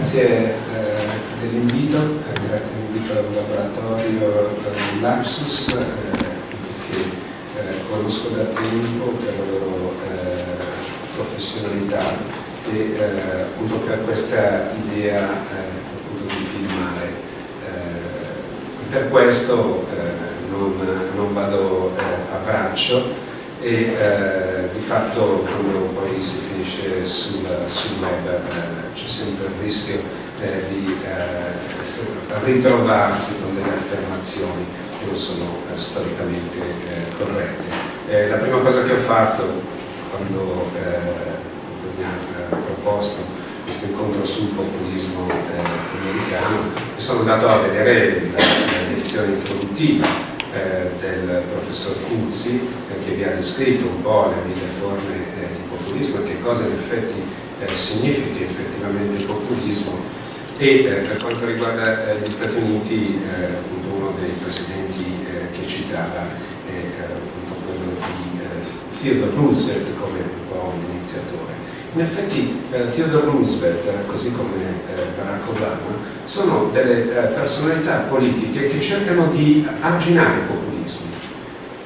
grazie eh, dell'invito, eh, grazie dell'invito al laboratorio eh, Lapsus che conosco da tempo per la loro professionalità e appunto per questa idea di filmare. per questo non, non, vado a braccio e eh, di fatto quando poi si finisce sul, sul web eh, c'è sempre il rischio eh, di eh, ritrovarsi con delle affermazioni che non sono eh, storicamente eh, corrette. la prima cosa che ho fatto quando mi ha proposto questo incontro sul populismo americano sono andato a vedere la, la lezione introduttiva eh, del professor Cuzzi che vi ha descritto un po' le mille forme eh, di populismo e che cosa in effetti eh, significa effettivamente il populismo e per quanto riguarda gli Stati Uniti uno dei presidenti che citava è appunto quello di Theodore Roosevelt come un po' un iniziatore. In effetti eh, Theodore Roosevelt, così come eh, Barack Obama, sono delle eh, personalità politiche che cercano di arginare i populismi.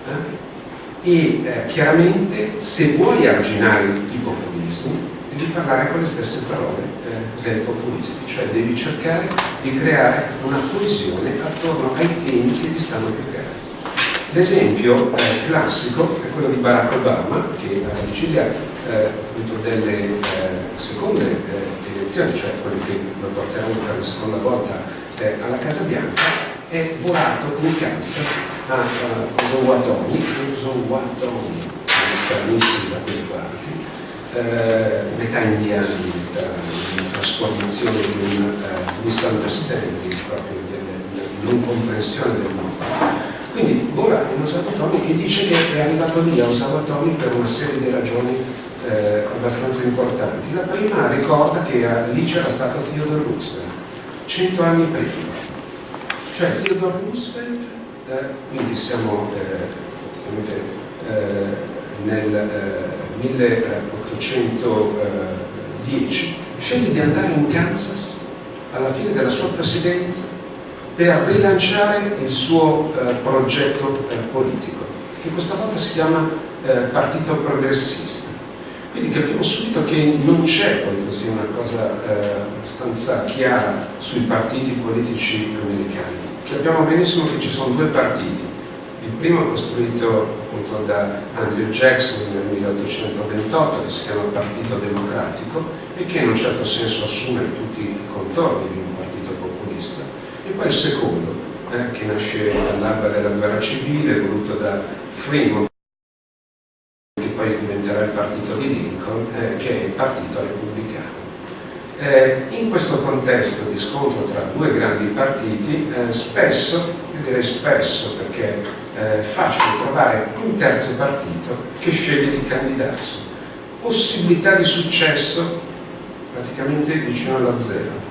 Eh? E eh, chiaramente se vuoi arginare i populismi devi parlare con le stesse parole eh, dei populisti, cioè devi cercare di creare una coesione attorno ai temi che gli stanno più cari. L'esempio classico è quello di Barack Obama, che alla vigilia eh, delle eh, seconde eh, elezioni, cioè quelle che lo porteranno per la seconda volta eh, alla Casa Bianca, è volato in Kansas a uh, Osawatomie, Osawatomie, stranissimi da quelle parti, eh, metà indiani, una trasformazione di un uh, misunderstanding, proprio della non comprensione del mondo. Quindi vola in Osawatomie e dice che è arrivato lì a Osawatomie per una serie di ragioni eh, abbastanza importanti. La prima ricorda che lì c'era stato Theodore Roosevelt, cento anni prima. Cioè Theodore Roosevelt, eh, quindi siamo eh, eh nel 1810, eh, sceglie di andare in Kansas alla fine della sua presidenza per rilanciare il suo eh, progetto politico, che questa volta si chiama Partito Progressista quindi capiamo subito che non c'è poi così una cosa eh, abbastanza chiara sui partiti politici americani. Capiamo benissimo che ci sono due partiti. Il primo è costruito appunto da Andrew Jackson nel 1828 che si chiama Partito Democratico e che in un certo senso assume tutti i contorni di un partito populista. E poi il secondo, eh, che nasce all'alba della guerra civile, voluto da Fremont il partito di Lincoln, eh, che è il partito repubblicano. Eh, in questo contesto di scontro tra due grandi partiti, eh, spesso, io direi spesso perché è facile trovare un terzo partito che sceglie di candidarsi. Possibilità di successo praticamente vicino allo zero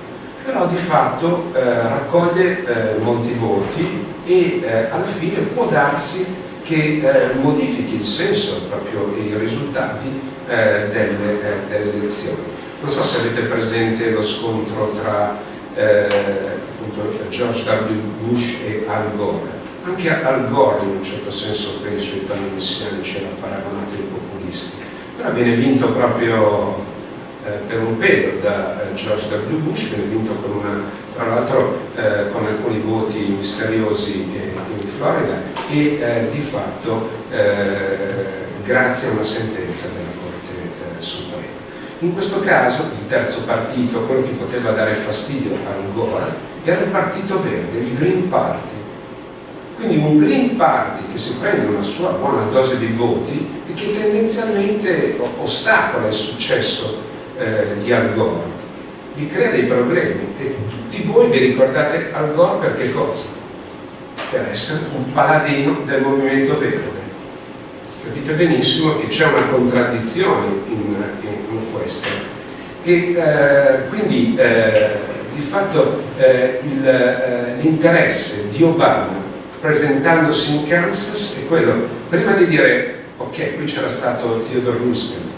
però di fatto eh, raccoglie eh, molti voti e eh, alla fine può darsi che eh, modifichi il senso, proprio i risultati eh, delle, eh, delle, elezioni. Non so se avete presente lo scontro tra eh, George W. Bush e Al Gore. Anche Al Gore in un certo senso per i suoi toni messianici era paragonato ai populisti, però viene vinto proprio per un pelo da eh, George W. Bush, viene vinto con una tra l'altro eh, con alcuni voti misteriosi eh, in Florida e eh, di fatto eh, grazie a una sentenza della Corte eh, Suprema. In questo caso il terzo partito, quello che poteva dare fastidio a Gore, era il Partito Verde, il Green Party. Quindi un Green Party che si prende una sua buona dose di voti e che tendenzialmente ostacola il successo eh, di Al Gore vi crea dei problemi e tutti voi vi ricordate Al Gore per che cosa? Per essere un paladino del movimento verde. Capite benissimo che c'è una contraddizione in, in, questo. E eh, quindi eh, di fatto eh, eh l'interesse di Obama presentandosi in Kansas è quello, prima di dire ok, qui c'era stato Theodore Roosevelt,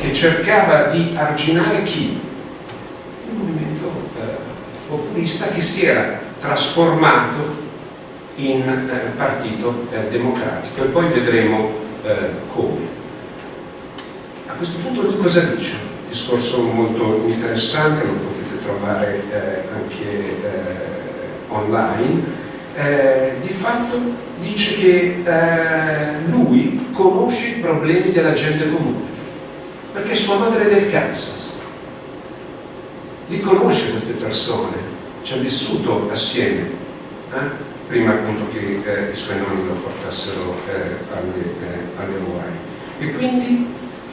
che cercava di arginare chi? populista che si era trasformato in eh, partito eh, democratico e poi vedremo eh, come. A questo punto lui cosa dice? Un discorso molto interessante, lo potete trovare eh, anche eh, online. Eh, di fatto dice che lui conosce i problemi della gente comune, perché sua madre è del Kansas, li conosce queste persone, ci ha vissuto assieme. Eh? prima appunto che eh, i suoi nonni lo portassero eh, alle, eh, Hawaii. E quindi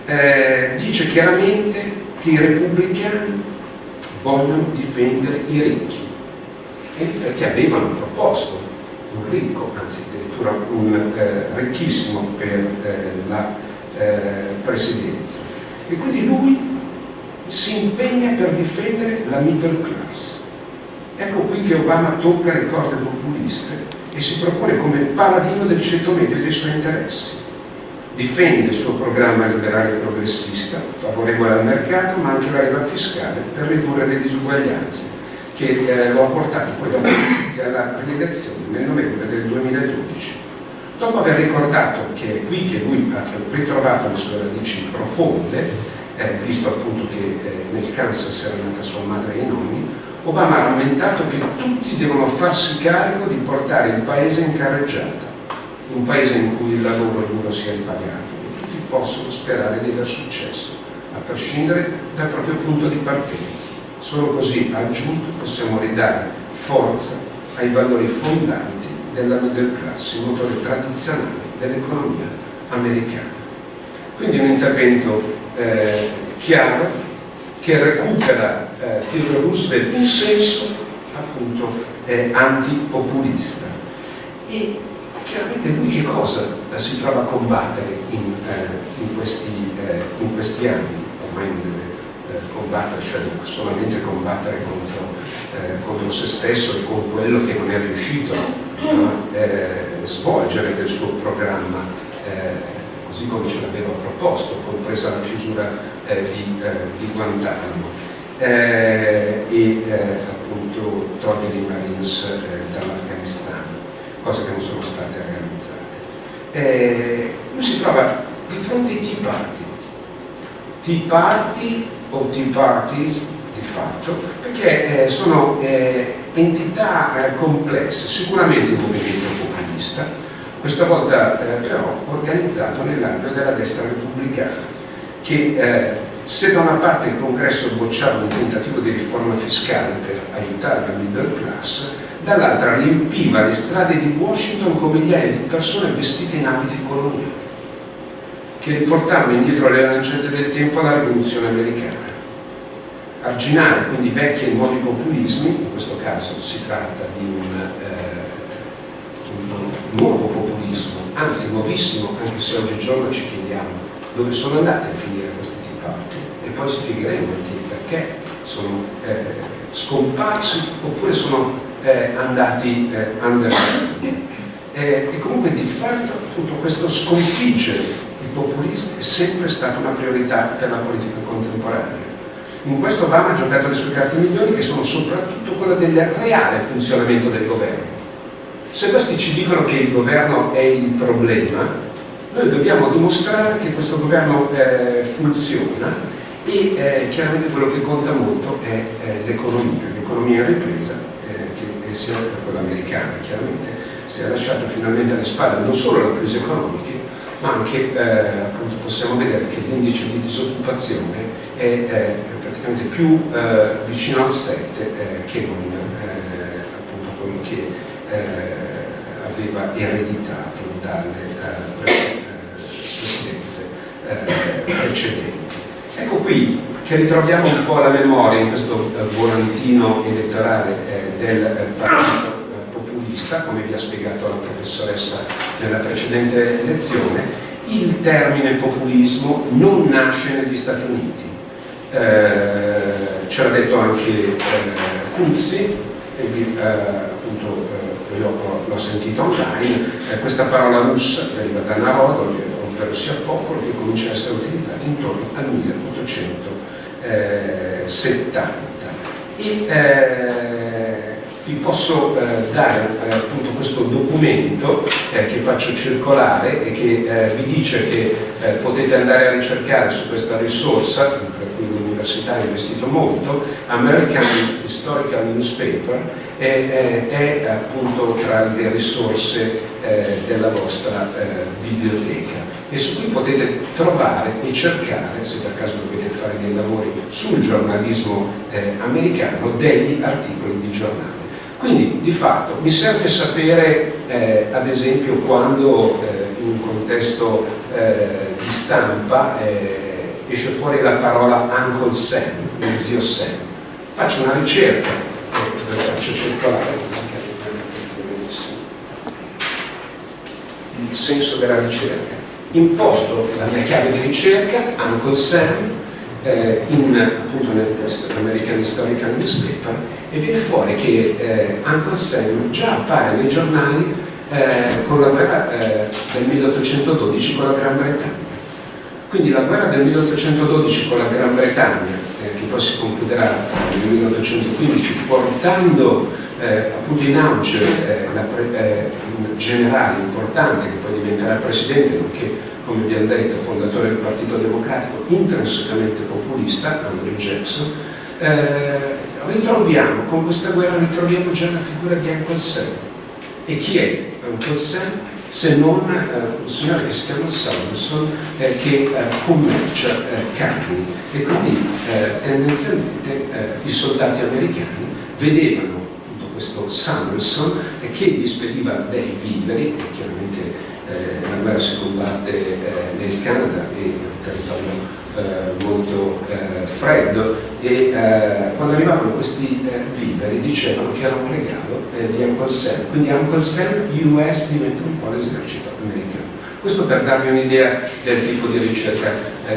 eh, dice chiaramente che i repubblicani vogliono difendere i ricchi, perché avevano proposto un ricco, anzi addirittura un eh, ricchissimo per eh, la presidenza. E quindi lui si impegna per difendere la middle class Ecco qui che Obama tocca le corde populiste e si propone come paladino del ceto medio e dei suoi interessi. Difende il suo programma liberale progressista, favorevole al mercato, ma anche la leva fiscale per ridurre le disuguaglianze, che eh, lo ha portato poi dopo alla rielezione nel novembre del 2012. Dopo aver ricordato che è qui che lui ha ritrovato le sue radici profonde, eh, visto appunto che eh, nel Kansas era nata sua madre e i nonni, Obama ha lamentato che tutti devono farsi carico di portare il paese in carreggiata, un paese in cui il lavoro duro sia ripagato e tutti possono sperare di aver successo, a prescindere dal proprio punto di partenza. Solo così, aggiunto, possiamo ridare forza ai valori fondanti della middle class, il motore tradizionale dell'economia americana. Quindi un intervento eh, chiaro che recupera eh, Theodore Roosevelt in senso appunto eh, antipopulista e chiaramente lui che cosa si trova a combattere in, eh, in, questi, eh, in questi, anni ormai non deve eh, combattere cioè solamente combattere contro, eh, contro, se stesso e con quello che non è riuscito a svolgere del suo programma così come ce l'aveva proposto compresa la chiusura di, di Guantanamo. Eh, e eh, appunto toglie i Marines eh, dall'Afghanistan, cose che non sono state realizzate. Eh, lui si trova di fronte ai Tea Party, Tea Party o Tea Parties fatto, perché eh, sono eh, entità complesse, sicuramente il movimento populista, questa volta però organizzato nell'ambito della destra repubblicana, che se da una parte il congresso bocciava un tentativo di riforma fiscale per aiutare la middle class, dall'altra riempiva le strade di Washington con migliaia di persone vestite in abiti coloniali, che riportavano indietro le lancette del tempo alla rivoluzione americana. Arginare quindi vecchi e nuovi populismi, in questo caso si tratta di un, eh, un nuovo populismo, anzi nuovissimo, anche se oggigiorno ci chiediamo dove sono andate a finire queste poi spiegheremo perché sono eh, scomparsi oppure sono eh, andati eh, underground. e comunque di fatto appunto, questo sconfiggere il populismo è sempre stata una priorità per la politica contemporanea. In questo Obama ha giocato le sue carte migliori che sono soprattutto quelle del reale funzionamento del governo. Se questi ci dicono che il governo è il problema, noi dobbiamo dimostrare che questo governo eh, funziona e eh, chiaramente quello che conta molto è eh, l'economia, l'economia in ripresa, eh, che sia quella americana chiaramente, si è lasciata finalmente alle spalle non solo la crisi economica, ma anche eh, appunto possiamo vedere che l'indice di disoccupazione è eh, più eh, vicino al 7 che non appunto quello che aveva ereditato dalle presidenze precedenti. Ecco qui che ritroviamo un po' la memoria in questo eh, volantino elettorale eh, del eh, partito populista, come vi ha spiegato la professoressa nella precedente lezione, il termine populismo non nasce negli Stati Uniti. Eh, ce l'ha detto anche eh, Cuzzi, e, eh, appunto io l'ho sentito online, questa parola russa deriva da Narodo, ovvero sia popolo, che comincia a essere utilizzato intorno al 1870. E eh, vi posso eh, dare eh, appunto questo documento eh, che faccio circolare e che eh, vi dice che eh, potete andare a ricercare su questa risorsa, l'università ha investito molto, American Historical Newspaper, è, è appunto tra le risorse della vostra biblioteca e su cui potete trovare e cercare, se per caso dovete fare dei lavori sul giornalismo americano, degli articoli di giornale. Quindi di fatto mi serve sapere eh, ad esempio quando eh, in un contesto eh, di stampa eh, esce fuori la parola Uncle Sam, lo zio Sam. Faccio una ricerca, eh, faccio circolare il senso della ricerca. Imposto la mia chiave di ricerca, Uncle Sam, eh, in appunto nell'American Historical Newspaper e viene fuori che eh, Uncle Sam già appare nei giornali eh, la eh, del 1812 con la Gran Bretagna. Quindi la guerra del 1812 con la Gran Bretagna, eh, che poi si concluderà nel 1815, portando eh, appunto in auge un generale importante che poi diventerà presidente, nonché come abbiamo detto, fondatore del Partito Democratico, intrinsecamente populista, Andrew Jackson, eh, ritroviamo, con questa guerra ritroviamo già la figura di Uncle Sam. E chi è Uncle Sam? Se non eh, un signore che si chiama Salverson eh, che eh, commercia carni e quindi tendenzialmente i soldati americani vedevano questo Samuelson che gli spediva dei viveri, chiaramente eh, la guerra si combatte eh, nel Canada e un territorio eh, molto eh, freddo e eh, quando arrivavano questi eh, viveri dicevano che era un regalo di Uncle Sam, quindi Uncle Sam US diventa un po' l'esercito americano. Questo per darvi un'idea del tipo di ricerca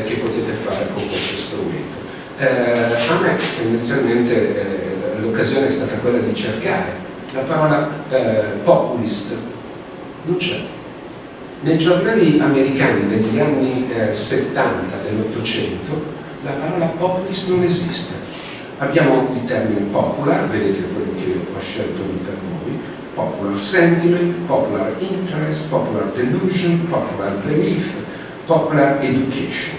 che potete fare con questo strumento. a me tendenzialmente l'occasione è stata quella di cercare la parola populist, non c'è nei giornali americani degli anni eh, 70 dell'Ottocento la parola populist non esiste. Abbiamo il termine popular, vedete quello che ho scelto lì per voi, popular sentiment, popular interest, popular delusion, popular belief, popular education.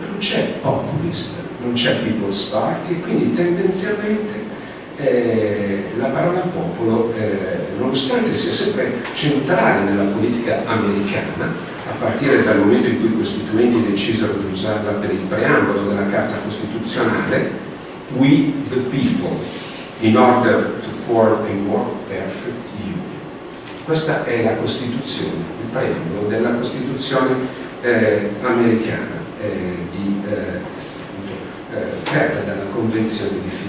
Ma non c'è populist, non c'è people's party, quindi tendenzialmente eh, la parola popolo, eh, nonostante sia sempre centrale nella politica americana, a partire dal momento in cui i costituenti decisero di usarla per il preambolo della Carta Costituzionale, we the people, in order to form a more perfect union. Questa è la Costituzione, il preambolo della Costituzione eh, americana, eh, di, eh, eh, creata dalla Convenzione di Filadelfia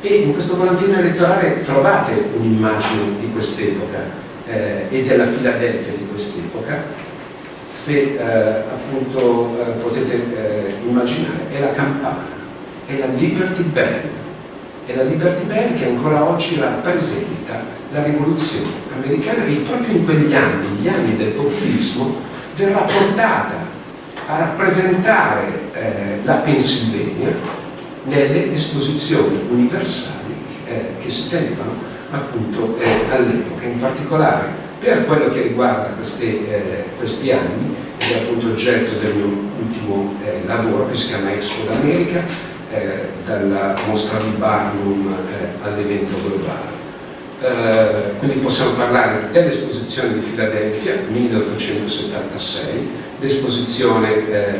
e in questo volantino elettorale trovate un'immagine di quest'epoca eh, e della Filadelfia di quest'epoca. Se eh, appunto eh, potete eh, immaginare è la campana è la Liberty Bell. È la Liberty Bell che ancora oggi rappresenta la rivoluzione americana e proprio in quegli anni, gli anni del populismo verrà portata a rappresentare eh, la Pennsylvania nelle esposizioni universali eh, che si tenevano appunto eh, all'epoca, in particolare per quello che riguarda questi, eh, questi anni, ed è appunto oggetto del mio ultimo eh, lavoro che si chiama Expo d'America, eh, dalla mostra di Barnum eh, all'evento globale. Uh, quindi possiamo parlare dell'esposizione di Filadelfia 1876, l'esposizione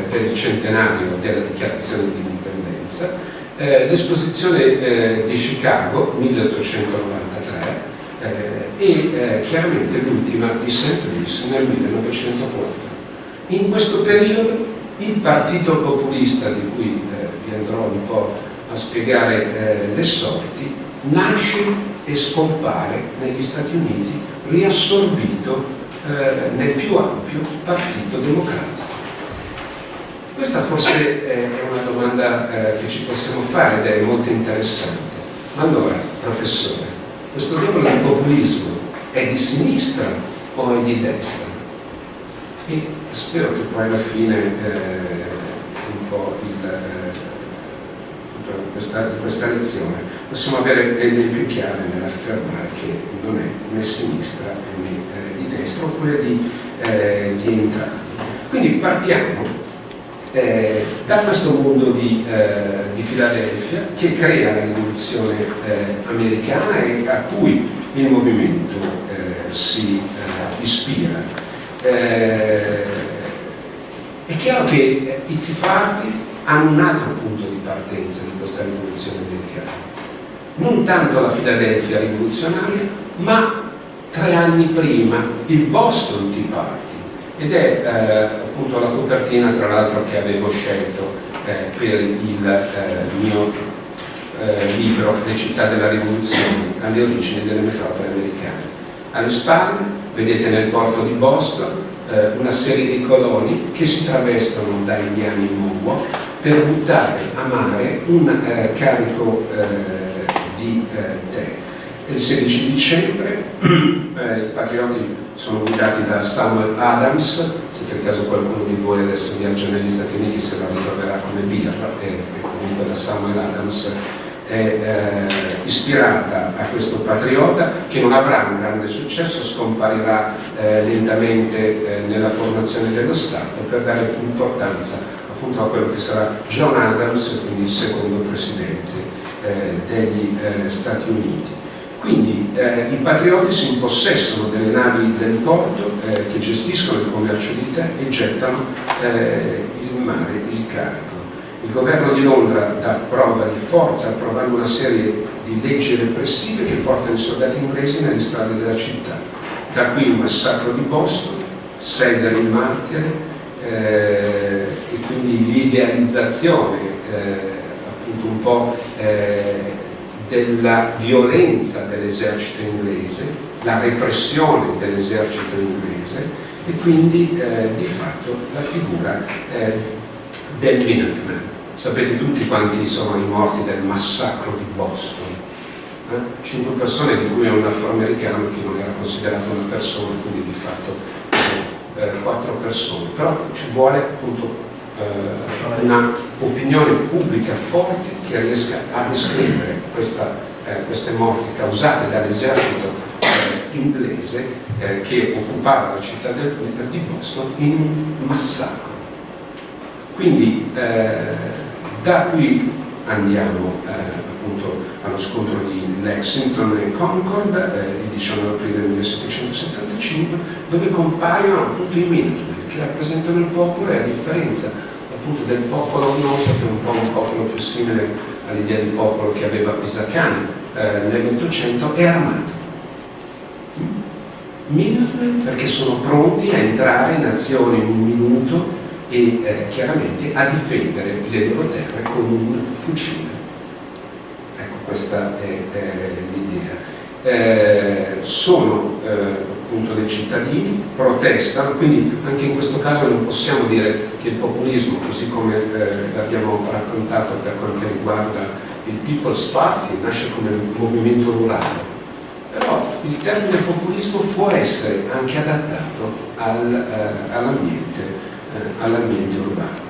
per il centenario della dichiarazione di indipendenza, eh, l'esposizione eh, di Chicago 1893 eh, e eh, chiaramente l'ultima di St. Louis nel 1904. In questo periodo il partito populista di cui vi andrò un po' a spiegare le sorti nasce e scompare negli Stati Uniti riassorbito nel più ampio partito democratico. Questa forse è una domanda eh, che ci possiamo fare ed è molto interessante. Allora, professore, questo giorno del populismo è di sinistra o è di destra? E spero che poi alla fine eh, un po' il, eh, questa, questa lezione, possiamo avere le idee più chiare nell'affermare che non è né sinistra né eh, di destra oppure di, eh, di entrambi. Quindi partiamo eh, da questo mondo di, eh, di, Filadelfia che crea la rivoluzione eh, americana e a cui il movimento eh, si eh, ispira. È chiaro che i Tea Party hanno un altro punto di partenza di questa rivoluzione americana. Non tanto la Filadelfia rivoluzionaria, ma tre anni prima il Boston Tea Party ed è eh, appunto la copertina tra l'altro che avevo scelto eh, per il eh, mio eh, libro Le città della rivoluzione alle origini delle metropole americane. Alle spalle vedete nel porto di Boston eh, una serie di coloni che si travestono da indiani Mowo per buttare a mare un eh, carico di tè il 16 dicembre i patrioti sono guidati da Samuel Adams, se per caso qualcuno di voi adesso viaggia negli Stati Uniti se la ritroverà come birra, e, comunque da Samuel Adams è eh, ispirata a questo patriota che non avrà un grande successo, scomparirà eh, lentamente eh, nella formazione dello Stato per dare importanza appunto a quello che sarà John Adams, quindi il secondo presidente eh, degli eh, Stati Uniti. Quindi eh, i patrioti si impossessano delle navi del porto eh, che gestiscono il commercio di tè e gettano eh, il mare, il carico. Il governo di Londra dà prova di forza approvando una serie di leggi repressive che portano i soldati inglesi nelle strade della città. Da qui il massacro di Boston, Sedder il martire eh, e quindi l'idealizzazione eh, appunto un po' eh, della violenza dell'esercito inglese, la repressione dell'esercito inglese e quindi eh, di fatto la figura eh, del Minuteman. Sapete tutti quanti sono i morti del massacro di Boston? Eh? Cinque persone di cui è un afroamericano che non era considerato una persona, quindi di fatto eh, quattro persone. Però ci vuole appunto eh, una opinione pubblica forte che riesca a descrivere questa, eh, queste morti causate dall'esercito eh, inglese eh, che occupava la città del, di Boston in un massacro. Quindi eh, da qui andiamo appunto allo scontro di Lexington e Concord il 19 aprile 1775 dove compaiono appunto i Minutemen che rappresentano il popolo e a differenza appunto del popolo nostro che è un po' un popolo più simile all'idea di popolo che aveva Pisacani eh, nell'Ottocento è armato. Minutemen perché sono pronti a entrare in azione in un minuto e eh, chiaramente a difendere le loro terre con un fucile. Ecco questa è, è l'idea. Eh, sono eh, appunto dei cittadini, protestano, quindi anche in questo caso non possiamo dire che il populismo, così come eh, l'abbiamo raccontato per che riguarda il People's Party, nasce come un movimento rurale, però il termine populismo può essere anche adattato al, eh, all'ambiente eh, all urbano.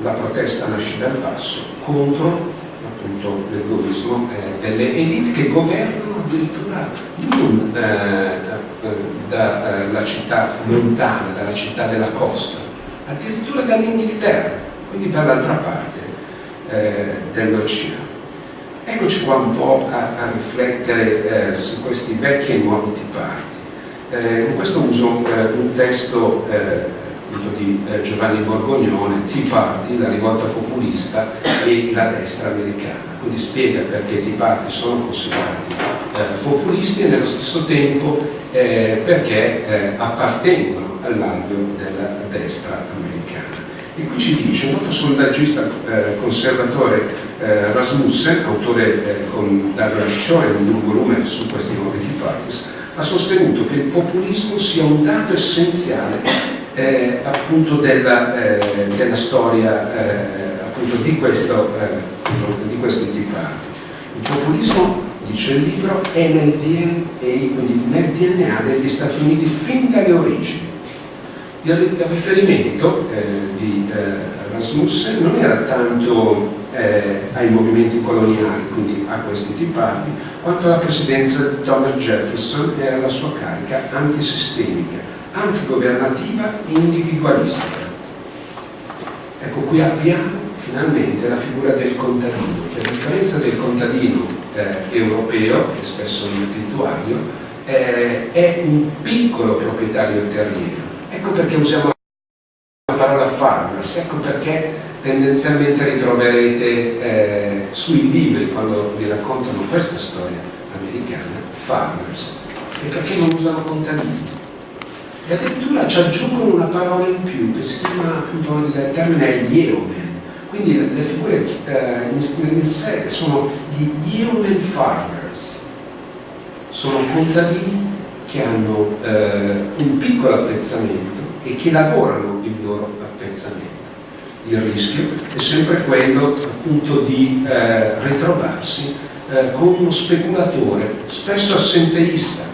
La protesta nasce dal basso contro appunto l'egoismo eh, delle elite che governano addirittura non eh, dalla città lontana, dalla città della costa, addirittura dall'Inghilterra, quindi dall'altra parte eh, dell'oceano. Eccoci qua un po' a, a riflettere eh, su questi vecchi e nuovi tipati. Eh, in questo uso eh, un testo di Giovanni Borgognone, Tea Party, la rivolta populista e la destra americana. Quindi spiega perché i Tea Party sono considerati populisti e nello stesso tempo eh, perché eh, appartengono all'alveo della destra americana. E qui ci dice, un noto sondaggista eh, conservatore eh, Rasmussen, autore eh, con Douglas Schoen di un volume su questi nuovi Tea Parties, ha sostenuto che il populismo sia un dato essenziale eh, appunto della, della storia appunto di questo, di questi Tea Party. Il populismo dice il libro, è nel DNA, nel DNA degli Stati Uniti fin dalle origini. il riferimento eh, di eh, Rasmussen non era tanto eh, ai movimenti coloniali, quindi a questi tipati, quanto alla presidenza di Thomas Jefferson e alla sua carica antisistemica, antigovernativa individualistica. Ecco, qui abbiamo finalmente la figura del contadino, che a differenza del contadino eh, europeo, che spesso è un affittuario, eh, è un piccolo proprietario terriero. Ecco perché usiamo la parola farmers, ecco perché tendenzialmente ritroverete eh, sui libri, quando vi raccontano questa storia americana, farmers, e perché non usano contadini. E addirittura ci aggiungono una parola in più che si chiama appunto il termine yeoman, quindi le figure eh, in sé sono gli yeoman farmers, sono contadini che hanno eh, un piccolo appezzamento e che lavorano il loro appezzamento. Il rischio è sempre quello appunto di eh, ritrovarsi eh, con uno speculatore, spesso assenteista,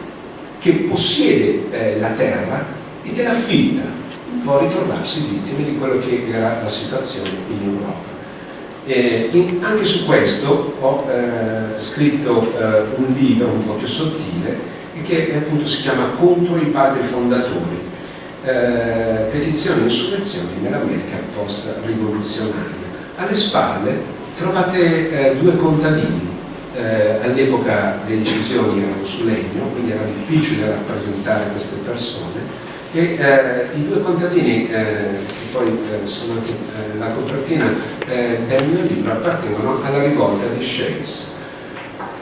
che possiede eh, la terra e te la affitta può ritrovarsi vittime di quello che era la situazione in Europa. E in, anche su questo ho eh, scritto eh, un libro un po' più sottile che appunto si chiama Contro i padri fondatori, eh, petizioni e insurrezioni nell'America post-rivoluzionaria. Alle spalle trovate eh, due contadini, eh, all'epoca le incisioni erano su legno, quindi era difficile rappresentare queste persone, e eh, i due contadini, eh, che poi eh, sono anche eh, la copertina eh, del mio libro, appartengono alla rivolta di Shays.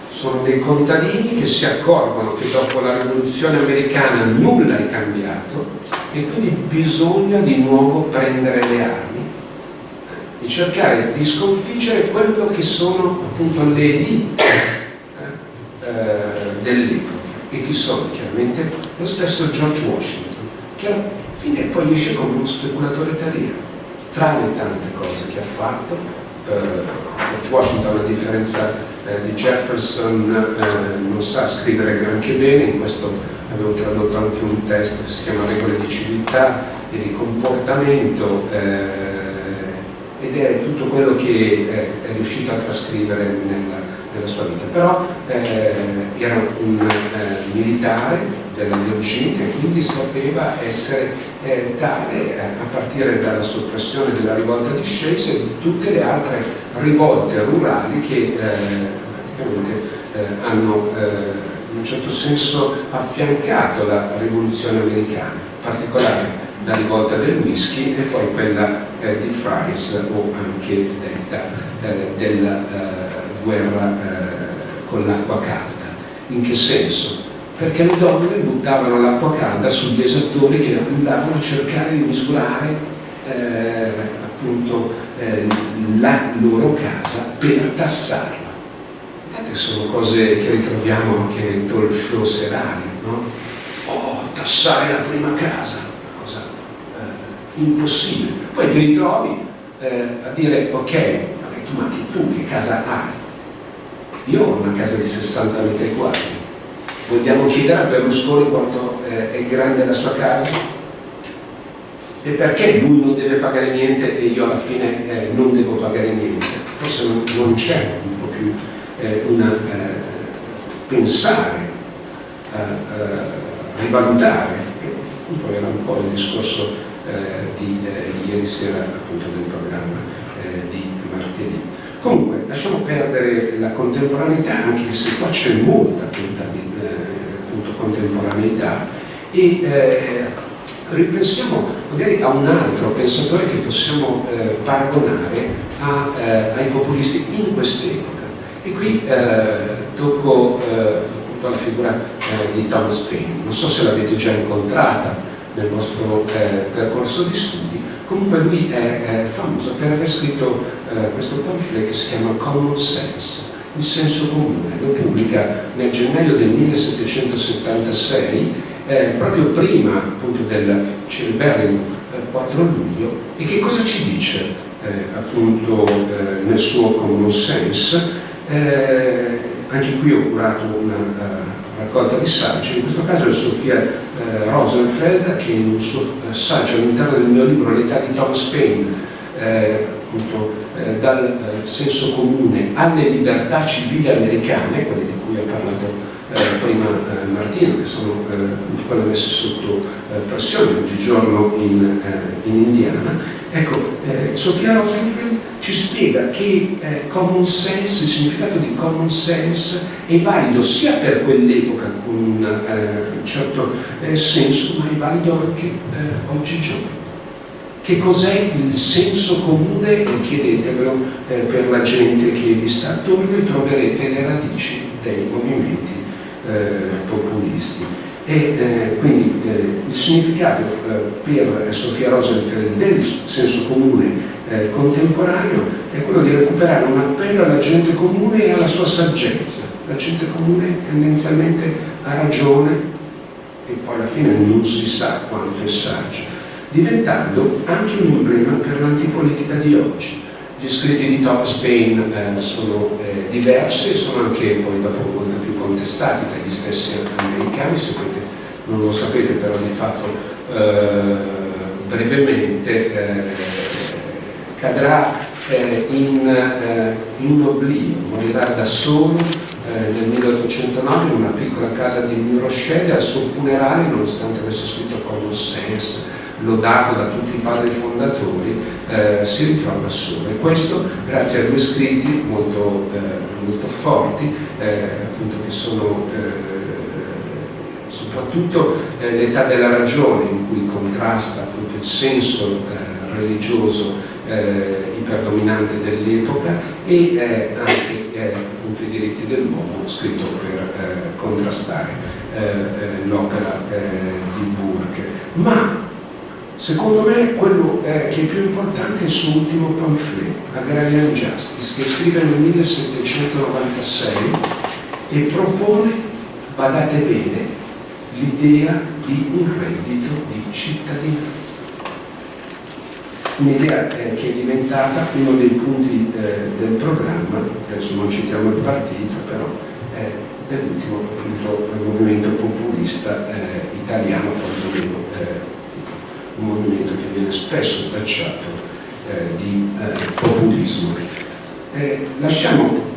Sono dei contadini che si accorgono che dopo la rivoluzione americana nulla è cambiato e quindi bisogna di nuovo prendere le armi e cercare di sconfiggere quello che sono appunto le elite eh, dell'epoca e chi sono chiaramente lo stesso George Washington che alla fine poi esce come uno speculatore terriero. Tra le tante cose che ha fatto, eh, George Washington, a differenza eh, di Jefferson, eh, non sa scrivere granché bene, in questo avevo tradotto anche un testo che si chiama Regole di civiltà e di comportamento, eh, ed è tutto quello che eh, è riuscito a trascrivere nella, nella sua vita. Però eh, era un militare della Virginia e quindi sapeva essere eh, tale eh, a partire dalla soppressione della rivolta di Scese e di tutte le altre rivolte rurali che eh, eh, hanno eh, in un certo senso affiancato la rivoluzione americana, in particolare la rivolta del whisky e poi quella eh, di Fries o anche detta della guerra con l'acqua calda. In che senso? perché le donne buttavano l'acqua calda sugli esattori che andavano a cercare di misurare eh, appunto eh, la loro casa per tassarla. Vedete, sono cose che ritroviamo anche nei talk show serali, no? Oh, tassare la prima casa, eh, impossibile. Poi ti ritrovi eh, a dire, ok, ma tu che casa hai? Io ho una casa di 60 metri quadri, Vogliamo chiedere a Berlusconi quanto eh, è grande la sua casa? E perché lui non deve pagare niente e io alla fine eh, non devo pagare niente? Forse non, non c'è un po' più eh, una eh, pensare, rivalutare, e poi era un po' il discorso eh, di eh, ieri sera appunto del programma di martedì. Comunque, lasciamo perdere la contemporaneità, anche se qua c'è molta contemporaneità e eh, ripensiamo magari a un altro pensatore che possiamo eh, paragonare a, eh, ai populisti in quest'epoca. E qui eh, tocco appunto la figura di Thomas Paine. Non so se l'avete già incontrata nel vostro percorso di studi, comunque lui è famoso per aver scritto questo pamphlet che si chiama Common Sense, il senso comune, lo pubblica nel gennaio del 1776, eh, proprio prima appunto del celeberrimo eh, 4 luglio, e che cosa ci dice eh, appunto eh, nel suo common sense? Eh, anche qui ho curato una raccolta di saggi, in questo caso è Sofia eh, Rosenfeld che in un suo saggio all'interno del mio libro L'età di Thomas Paine eh, appunto, eh, dal eh, senso comune alle libertà civili americane, quelle di cui ha parlato prima eh, Martino, che sono eh, quelle messe sotto eh, pressione oggigiorno in, eh, in Indiana. Ecco, Sofia Rosenfeld ci spiega che common sense, il significato di common sense è valido sia per quell'epoca con un certo senso, ma è valido anche oggigiorno che cos'è il senso comune chiedetevelo eh, per la gente che vi sta attorno e troverete le radici dei movimenti eh, populisti. E eh, quindi eh, il significato per Sofia Rosenfeld del senso comune contemporaneo è quello di recuperare un appello alla gente comune e alla sua saggezza. La gente comune tendenzialmente ha ragione e poi alla fine non si sa quanto è saggia, diventando anche un emblema per l'antipolitica di oggi gli scritti di Thomas Paine eh, sono eh, diversi e sono anche poi dopo contestati dagli stessi americani, sapete, non lo sapete però di fatto eh, brevemente eh, cadrà eh, in, eh, in oblio, morirà da solo nel 1809 in una piccola casa di New Rochelle al suo funerale, nonostante avesse scritto Common lodato da tutti i padri fondatori, eh, si ritrova solo. E questo grazie a due scritti molto, eh, molto forti, eh, appunto che sono eh, soprattutto eh, l'età della ragione in cui contrasta appunto il senso religioso iperdominante dell'epoca e anche appunto i diritti dell'uomo scritto per contrastare l'opera di Burke. Ma Secondo me quello eh, che è più importante è il suo ultimo pamphlet, Agrarian Justice, che scrive nel 1796 e propone, badate bene, l'idea di un reddito di cittadinanza. Un'idea eh, che è diventata uno dei punti eh, del programma, adesso non citiamo il partito, però eh, dell'ultimo movimento populista eh, italiano, quantomeno un movimento che viene spesso tacciato eh, di eh, populismo. Eh, lasciamo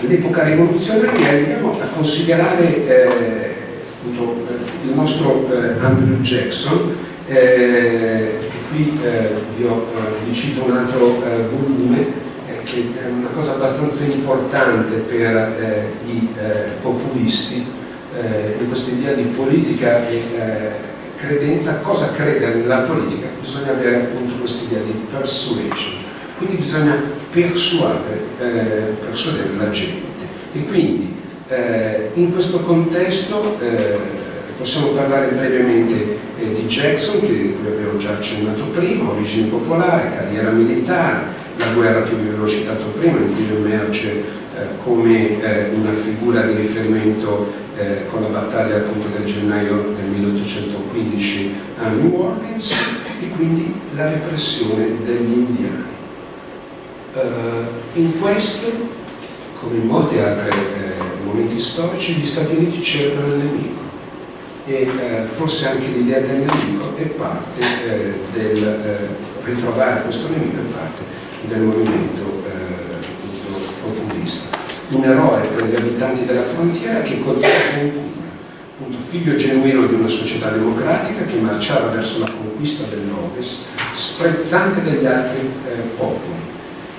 l'epoca rivoluzionaria e andiamo a considerare eh, appunto, eh, il nostro eh, Andrew Jackson e qui vi, ho, vi, cito un altro volume che è una cosa abbastanza importante per i populisti in questa idea di politica e credenza, cosa crede nella politica? Bisogna avere appunto questa idea di persuasion, quindi bisogna persuadere, eh, persuadere la gente. E quindi eh, in questo contesto eh, possiamo parlare brevemente eh, di Jackson, che avevo già accennato prima, origine popolare, carriera militare, la guerra che vi avevo citato prima, in cui emerge come eh, una figura di riferimento eh, con la battaglia appunto del gennaio del 1815 a New Orleans e quindi la repressione degli indiani. In questo, come in molti altri eh, momenti storici, gli Stati Uniti cercano il nemico e eh, forse anche l'idea del nemico è parte eh, del eh, ritrovare questo nemico è parte del movimento un eroe per gli abitanti della frontiera che contiene appunto figlio genuino di una società democratica che marciava verso la conquista dell'Ovest, sprezzante degli altri eh, popoli.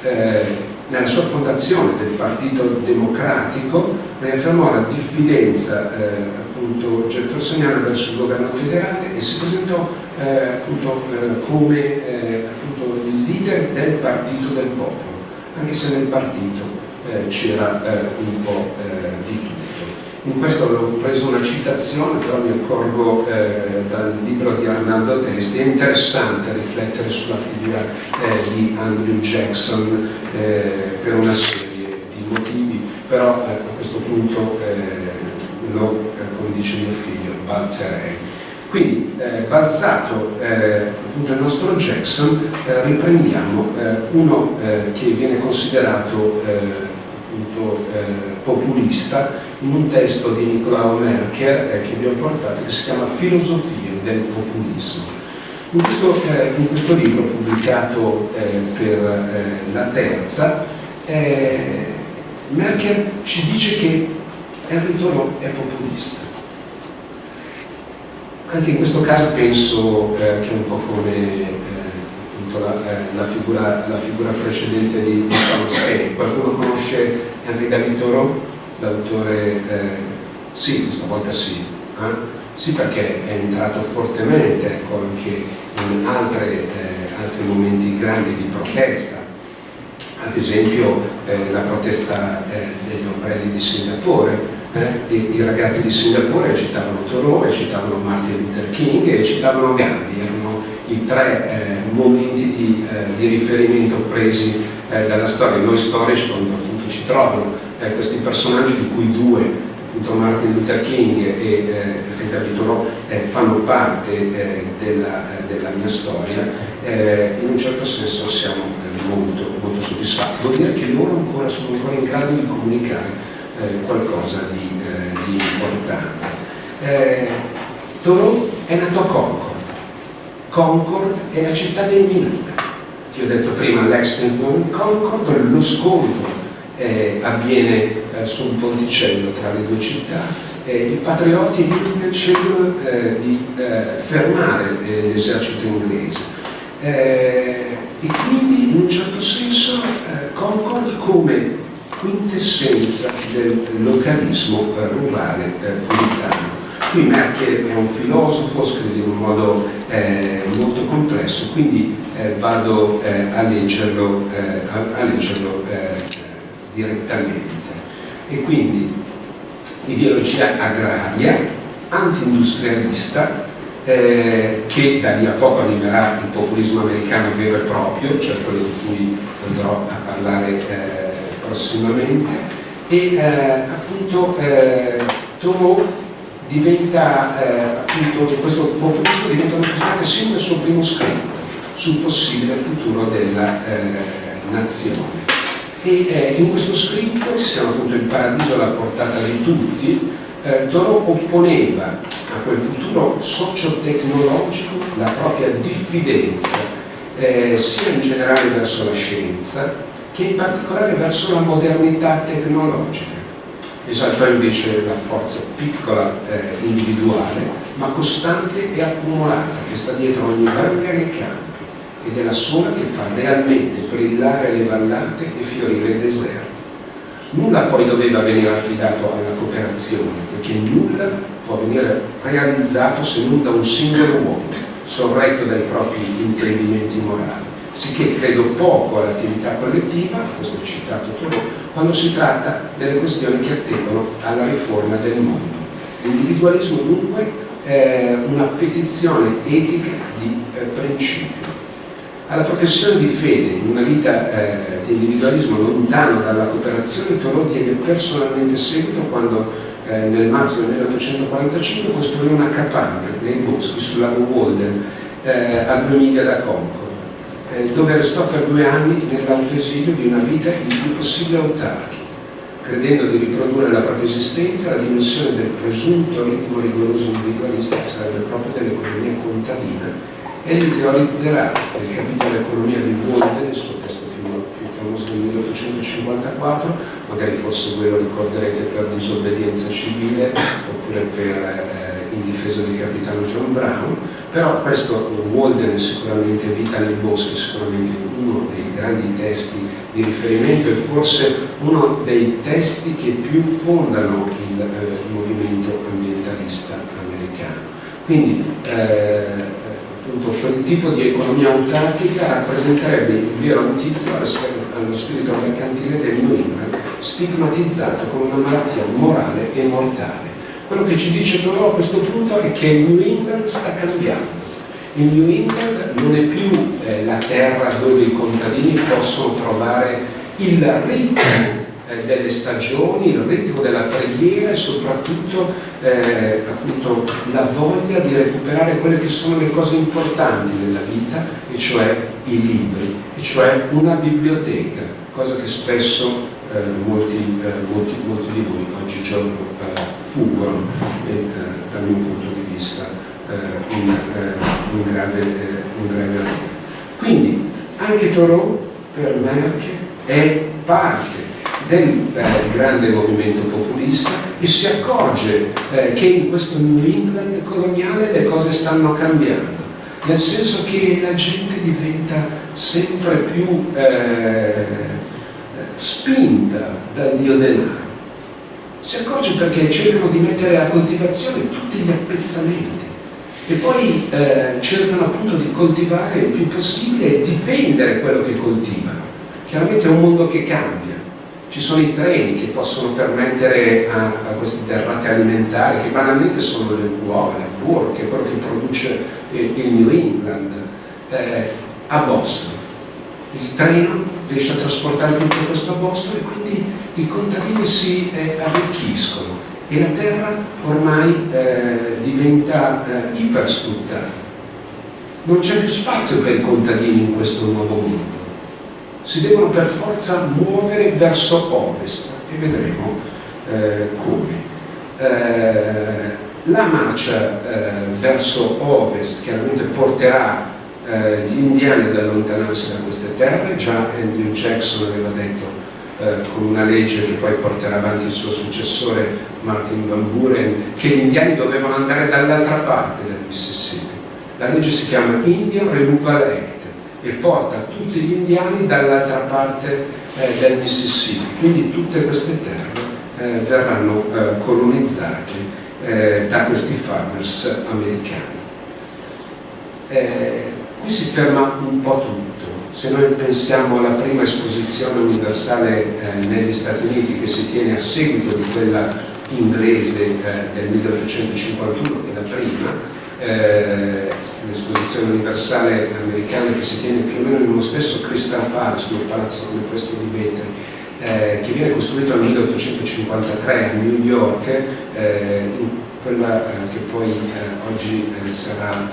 Eh, nella sua fondazione del Partito Democratico riaffermò la diffidenza eh, appunto jeffersoniana verso il governo federale e si presentò eh, appunto, eh, come eh, appunto, il leader del Partito del Popolo, anche se nel partito eh, c'era eh, un po' eh, di tutto. In questo avevo preso una citazione, però mi accorgo eh, dal libro di Arnaldo Testi, è interessante riflettere sulla figura di Andrew Jackson per una serie di motivi, però a questo punto lo, come dice mio figlio, balzerei. Quindi, eh, balzato eh, il nostro Jackson, eh, riprendiamo uno che viene considerato appunto, eh, populista in un testo di Nicolao Merker eh, che vi ho portato che si chiama Filosofia del populismo. In questo, eh, in questo libro pubblicato eh, per eh, la terza Merkel ci dice che Henry Thoreau è populista. Anche in questo caso penso eh, che un po' come eh, la, eh, la, figura, la, figura, precedente di, Thomas Paine. Qualcuno conosce Henri David Thoreau, l'autore? Eh, sì, questa volta sì. Eh? Sì, perché è entrato fortemente ecco, anche in altre, eh, altri momenti grandi di protesta ad esempio eh, la protesta degli ombrelli di Singapore, eh, i, i, ragazzi di Singapore citavano Thoreau, citavano Martin Luther King e citavano Gandhi, i tre eh, momenti di, eh, di, riferimento presi eh, dalla storia. Noi storici quando appunto ci trovano questi personaggi di cui due appunto Martin Luther King e eh, David Thoreau eh, fanno parte eh, della, della, mia storia, in un certo senso siamo molto, molto soddisfatti. Vuol dire che loro ancora sono ancora in grado di comunicare eh, qualcosa di, eh, di importante. Eh, Thoreau è nato a Concord. Concord è la città dei minori. Ti ho detto prima Lexington, Concord, lo scontro eh, avviene eh, su un ponticello tra le due città. Eh, I patrioti scelgono di fermare l'esercito inglese eh, e quindi in un certo senso eh, Concord come quintessenza del localismo eh, rurale eh, puritano. Qui Merkel è un filosofo, scrive in un modo eh, molto complesso, quindi eh, vado a leggerlo, a, a leggerlo direttamente. E quindi ideologia agraria, anti-industrialista, eh, che da lì a poco arriverà il populismo americano vero e proprio, cioè quello di cui andrò a parlare eh, prossimamente, e eh, appunto eh, Thoreau diventa, eh, appunto, questo populismo diventa una costante sin dal suo primo scritto sul possibile futuro della nazione. E in questo scritto, che si chiama appunto Il paradiso alla portata di tutti, eh, Thoreau opponeva a quel futuro socio-tecnologico la propria diffidenza eh, sia in generale verso la scienza che in particolare verso la modernità tecnologica. Esaltò invece la forza piccola eh, individuale ma costante e accumulata che sta dietro ogni vanga e campo ed è la sola che fa realmente brillare le vallate e fiorire il deserto. Nulla poi doveva venire affidato alla cooperazione, perché nulla può venire realizzato se non da un singolo uomo, sorretto dai propri intendimenti morali. Sicché credo poco all'attività collettiva, questo è citato Thoreau, quando si tratta delle questioni che attengono alla riforma del mondo. L'individualismo dunque è una petizione etica di eh, principio alla professione di fede, in una vita eh, di individualismo lontano dalla cooperazione, Thoreau diede personalmente seguito quando eh, nel marzo del 1845 costruì una capanna nei boschi sul lago Walden eh, a due miglia da Concord, eh, dove restò per due anni nell'autoesilio di una vita il più possibile autarchica, credendo di riprodurre la propria esistenza alla dimensione del presunto ritmo rigoroso individualista che sarebbe proprio dell'economia contadina Egli teorizzerà nel capitolo Economia di Walden, il suo testo più famoso del 1854, magari forse voi lo ricorderete per disobbedienza civile oppure per, eh, in difesa del capitano John Brown, però questo Walden è sicuramente Vita nei boschi, è sicuramente uno dei grandi testi di riferimento e forse uno dei testi che più fondano il eh, movimento ambientalista americano. Quindi eh, quel tipo di economia autarchica rappresenterebbe il vero antidoto allo spirito mercantile del New England, stigmatizzato come una malattia morale e mortale. Quello che ci dice Thoreau a questo punto è che il New England sta cambiando. Il New England non è più eh, la terra dove i contadini possono trovare il ritmo eh, delle stagioni, il ritmo della preghiera e soprattutto eh, appunto, la voglia di recuperare quelle che sono le cose importanti della vita, e cioè i libri, e cioè una biblioteca, cosa che spesso eh, molti, eh, molti, molti, di voi oggigiorno fuggono e dal mio punto di vista un, un, grave, un grave errore. Quindi anche Thoreau per Merkel è parte del eh, grande movimento populista e si accorge eh, che in questo New England coloniale le cose stanno cambiando, nel senso che la gente diventa sempre più eh, spinta dal dio denaro. Si accorge perché cercano di mettere a coltivazione tutti gli appezzamenti e poi eh, cercano appunto di coltivare il più possibile e di vendere quello che coltivano. Chiaramente è un mondo che cambia, ci sono i treni che possono permettere a, a queste derrate alimentari, che banalmente sono le uova, il burro, che è quello che produce il, il New England, eh, a Boston. Il treno riesce a trasportare tutto questo a e quindi i contadini si eh, arricchiscono e la terra ormai eh, diventa eh, ipersfruttata. Non c'è più spazio per i contadini in questo nuovo mondo si devono per forza muovere verso ovest e vedremo eh, come. Eh, la marcia eh, verso ovest chiaramente porterà eh, gli indiani ad allontanarsi da queste terre, già Andrew Jackson aveva detto eh, con una legge che poi porterà avanti il suo successore Martin Van Buren che gli indiani dovevano andare dall'altra parte del Mississippi. La legge si chiama Indian Removal Act e porta tutti gli indiani dall'altra parte eh, del Mississippi. Quindi tutte queste terre eh, verranno eh, colonizzate eh, da questi farmers americani. Eh, qui si ferma un po' tutto. Se noi pensiamo alla prima esposizione universale eh, negli Stati Uniti che si tiene a seguito di quella inglese del 1851, che è la prima, eh, l'esposizione universale americana che si tiene più o meno uno stesso Crystal Palace, un palazzo come questo di vetri, eh, che viene costruito nel 1853 a New York, eh, quella eh, che poi eh, oggi eh, sarà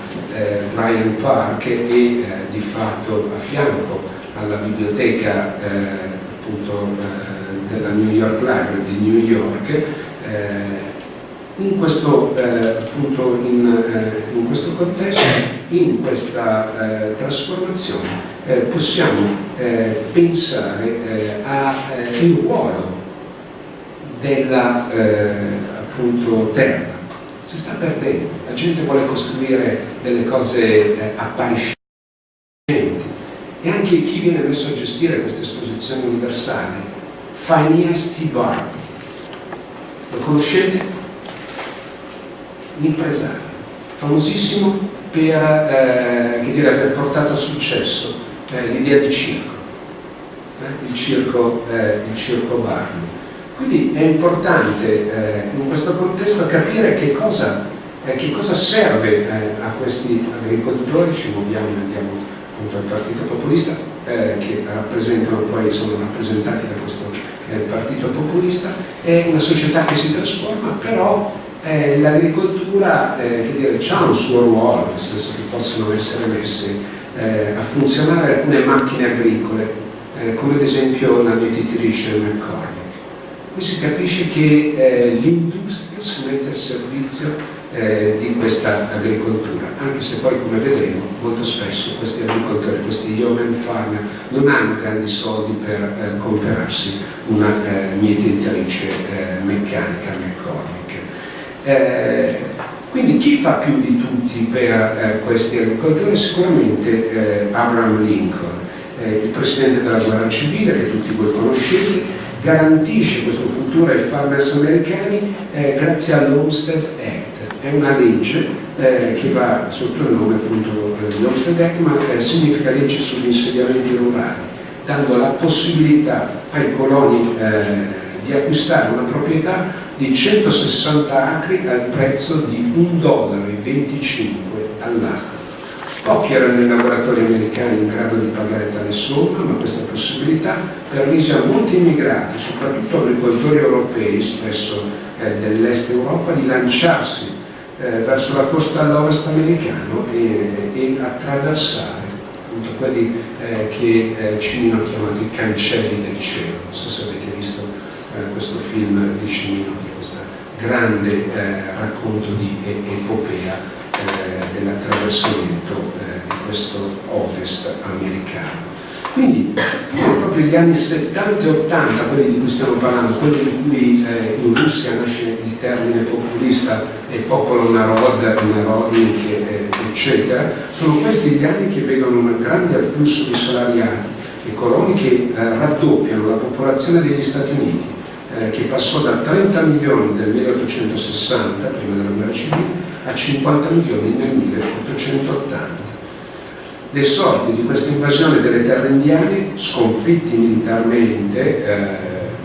Bryant Park e di fatto a fianco alla biblioteca appunto della New York Library di New York in questo, eh, appunto, in, eh, in questo contesto, in questa eh, trasformazione, possiamo pensare al ruolo della appunto, terra. Si sta perdendo, la gente vuole costruire delle cose appariscenti e anche chi viene messo a gestire questa esposizione universale, T. Barber. Lo conoscete? un impresario, famosissimo per eh, dire, aver portato a successo eh, l'idea di circo, eh, il circo, eh, il circo Barney. Quindi è importante eh, in questo contesto capire che cosa, eh, che cosa serve a questi agricoltori, ci muoviamo e andiamo appunto al Partito Populista, che rappresentano poi, sono rappresentati da questo Partito Populista, è una società che si trasforma, però eh, l'agricoltura eh, ha un suo ruolo, nel senso che possono essere messe eh, a funzionare alcune macchine agricole, eh, come ad esempio la mietitrice McCormick. Qui si capisce che eh, l'industria si mette a servizio eh, di questa agricoltura, anche se poi come vedremo molto spesso questi agricoltori, questi yeoman farmer non hanno grandi soldi per eh, comprarsi una eh, mietitrice meccanica McCormick. Eh, quindi chi fa più di tutti per eh, questi agricoltori? Sicuramente eh, Abraham Lincoln, eh, il presidente della guerra civile che tutti voi conoscete, garantisce questo futuro ai farmers americani eh, grazie all'Homestead Act. È una legge eh, che va sotto il nome appunto di Homestead Act, ma significa legge sugli insediamenti rurali, dando la possibilità ai coloni di acquistare una proprietà di 160 acri al prezzo di 1,25 dollaro all'acre. Pochi erano i lavoratori americani in grado di pagare tale somma, ma questa possibilità permise a molti immigrati, soprattutto agricoltori europei, spesso eh, dell'est Europa, di lanciarsi eh, verso la costa all'ovest americano e, e attraversare appunto quelli eh, che eh, Cimino ha chiamato i cancelli del cielo. Non so se avete visto eh, questo film di Cimino, questo grande eh, racconto di epopea dell'attraversamento eh, di questo ovest americano. Quindi furono proprio gli anni 70 e 80 quelli di cui stiamo parlando, quelli in cui eh, in Russia nasce il termine populista e popolo narod, narodnik, eh, eccetera, sono questi gli anni che vedono un grande afflusso di salariati e coloni che eh, raddoppiano la popolazione degli Stati Uniti, eh, che passò da 30 milioni del 1860, prima della guerra civile, a 50 milioni nel 1880 le sorti di questa invasione delle terre indiane, sconfitti militarmente eh,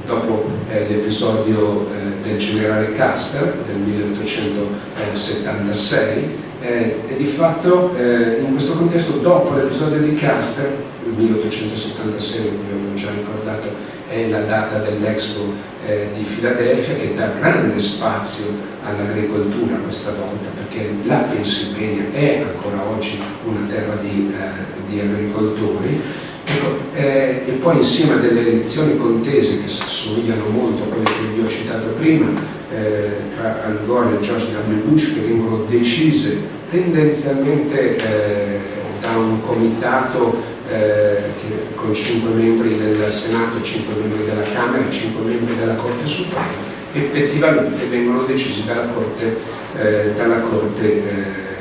dopo eh, l'episodio eh, del generale Custer del 1876 eh, e di fatto eh, in questo contesto dopo l'episodio di Custer, il 1876 come avevo già ricordato è la data dell'Expo eh, di Filadelfia che dà grande spazio all'agricoltura questa volta, perché la Pennsylvania è ancora oggi una terra di, eh, di agricoltori, ecco, eh, e poi insieme a delle elezioni contese che somigliano molto a quelle che vi ho citato prima, eh, tra Al Gore e George W. Bush, che vengono decise tendenzialmente eh, da un comitato eh, che, con 5 membri del Senato, 5 membri della Camera e 5 membri della Corte Suprema, effettivamente vengono decisi dalla Corte, eh, dalla Corte eh,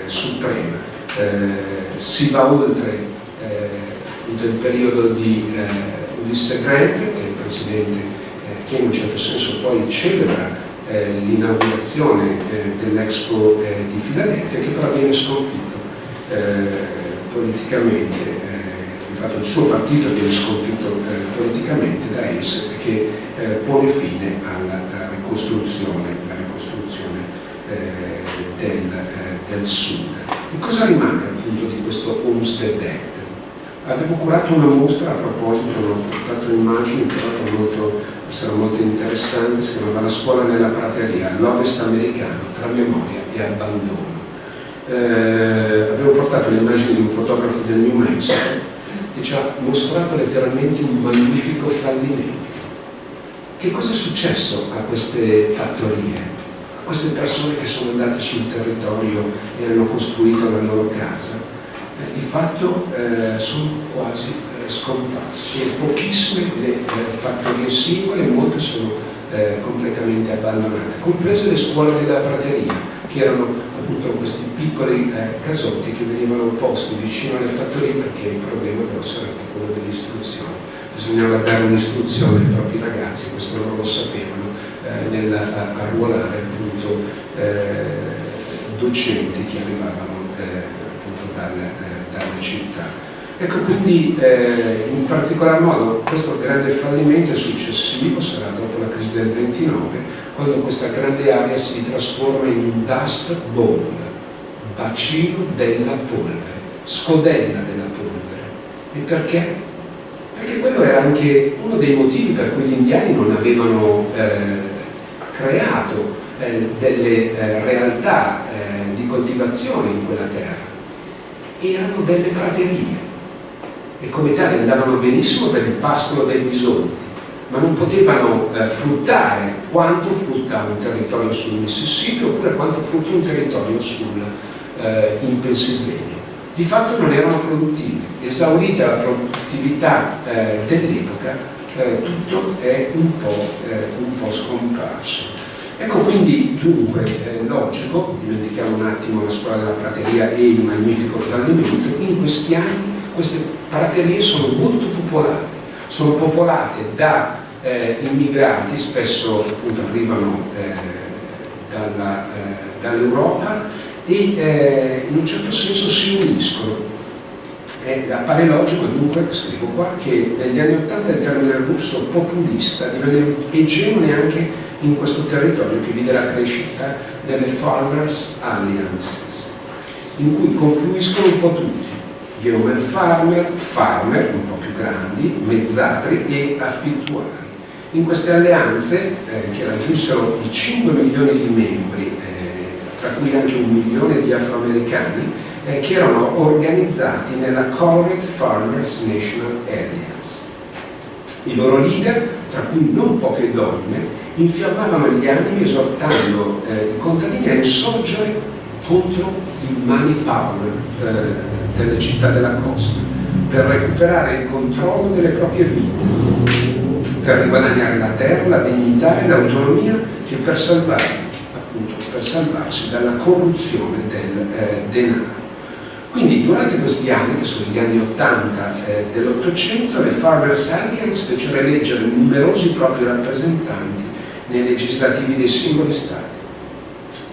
Suprema. Eh, si va oltre eh, il periodo di eh, Ulisse Grant, che è il presidente che in un certo senso poi celebra l'inaugurazione dell'Expo di Filadelfia, che però viene sconfitto politicamente fatto il suo partito viene sconfitto eh, politicamente da Ace che eh, pone fine alla, alla ricostruzione, alla ricostruzione eh, del, eh, del, sud. E cosa rimane appunto di questo Homestead Act? Avevo curato una mostra a proposito, ho portato immagini, però molto, sarà molto interessante, si chiamava La scuola nella prateria, l'ovest americano, tra memoria e abbandono. Eh, avevo portato le immagini di un fotografo del New Mexico che ci ha mostrato letteralmente un magnifico fallimento. Che cosa è successo a queste fattorie, a queste persone che sono andate sul territorio e hanno costruito la loro casa? Eh, di fatto eh, sono quasi eh, scomparse, sono pochissime le fattorie singole e molte sono eh, completamente abbandonate, comprese le scuole della prateria, che erano appunto questi piccoli eh, casotti che venivano posti vicino alle fattorie perché il problema grosso era anche quello dell'istruzione. Bisognava dare un'istruzione ai propri ragazzi, questo loro lo sapevano, eh, nell'arruolare appunto eh, docenti che arrivavano eh, appunto dalle, eh, dalle città. Ecco, quindi eh, in particolar modo questo grande fallimento successivo, sarà dopo la crisi del 29, quando questa grande area si trasforma in un dust bowl, bacino della polvere, scodella della polvere. E perché? Perché quello era anche uno dei motivi per cui gli indiani non avevano eh, creato eh, delle eh, realtà eh, di coltivazione in quella terra. Erano delle praterie e come tali andavano benissimo per il pascolo dei bisonti ma non potevano eh, fruttare quanto frutta un territorio sul Mississippi oppure quanto frutta un territorio sul, eh, in Pennsylvania. Di fatto non erano produttivi, esaurita la produttività eh, dell'epoca, eh, tutto è un po', eh, un po', scomparso. Ecco quindi dunque logico, dimentichiamo un attimo la scuola della prateria e il magnifico fallimento, in questi anni queste praterie sono molto popolari sono popolate da eh, immigrati, spesso appunto arrivano eh, eh dall'Europa e eh, in un certo senso si uniscono. appare logico dunque, scrivo qua, che negli anni Ottanta il termine russo populista divenne egemone anche in questo territorio che vide la crescita delle Farmers Alliances, in cui confluiscono un po' tutti, yeoman farmer, farmer, un po' grandi, mezzadri e affittuari. In queste alleanze, eh, che raggiunsero i 5 milioni di membri, eh, tra cui anche un milione di afroamericani, eh, che erano organizzati nella Colored Farmers National Alliance. I loro leader, tra cui non poche donne, infiammavano gli animi esortando eh, i contadini a insorgere contro il money power eh, delle città della costa per recuperare il controllo delle proprie vite, per riguadagnare la terra, la dignità e l'autonomia e per, salvare, appunto, per salvarsi dalla corruzione del eh, denaro. Quindi durante questi anni, che sono gli anni 80 eh, dell'Ottocento, le Farmers Alliance fecero eleggere numerosi propri rappresentanti nei legislativi dei singoli Stati.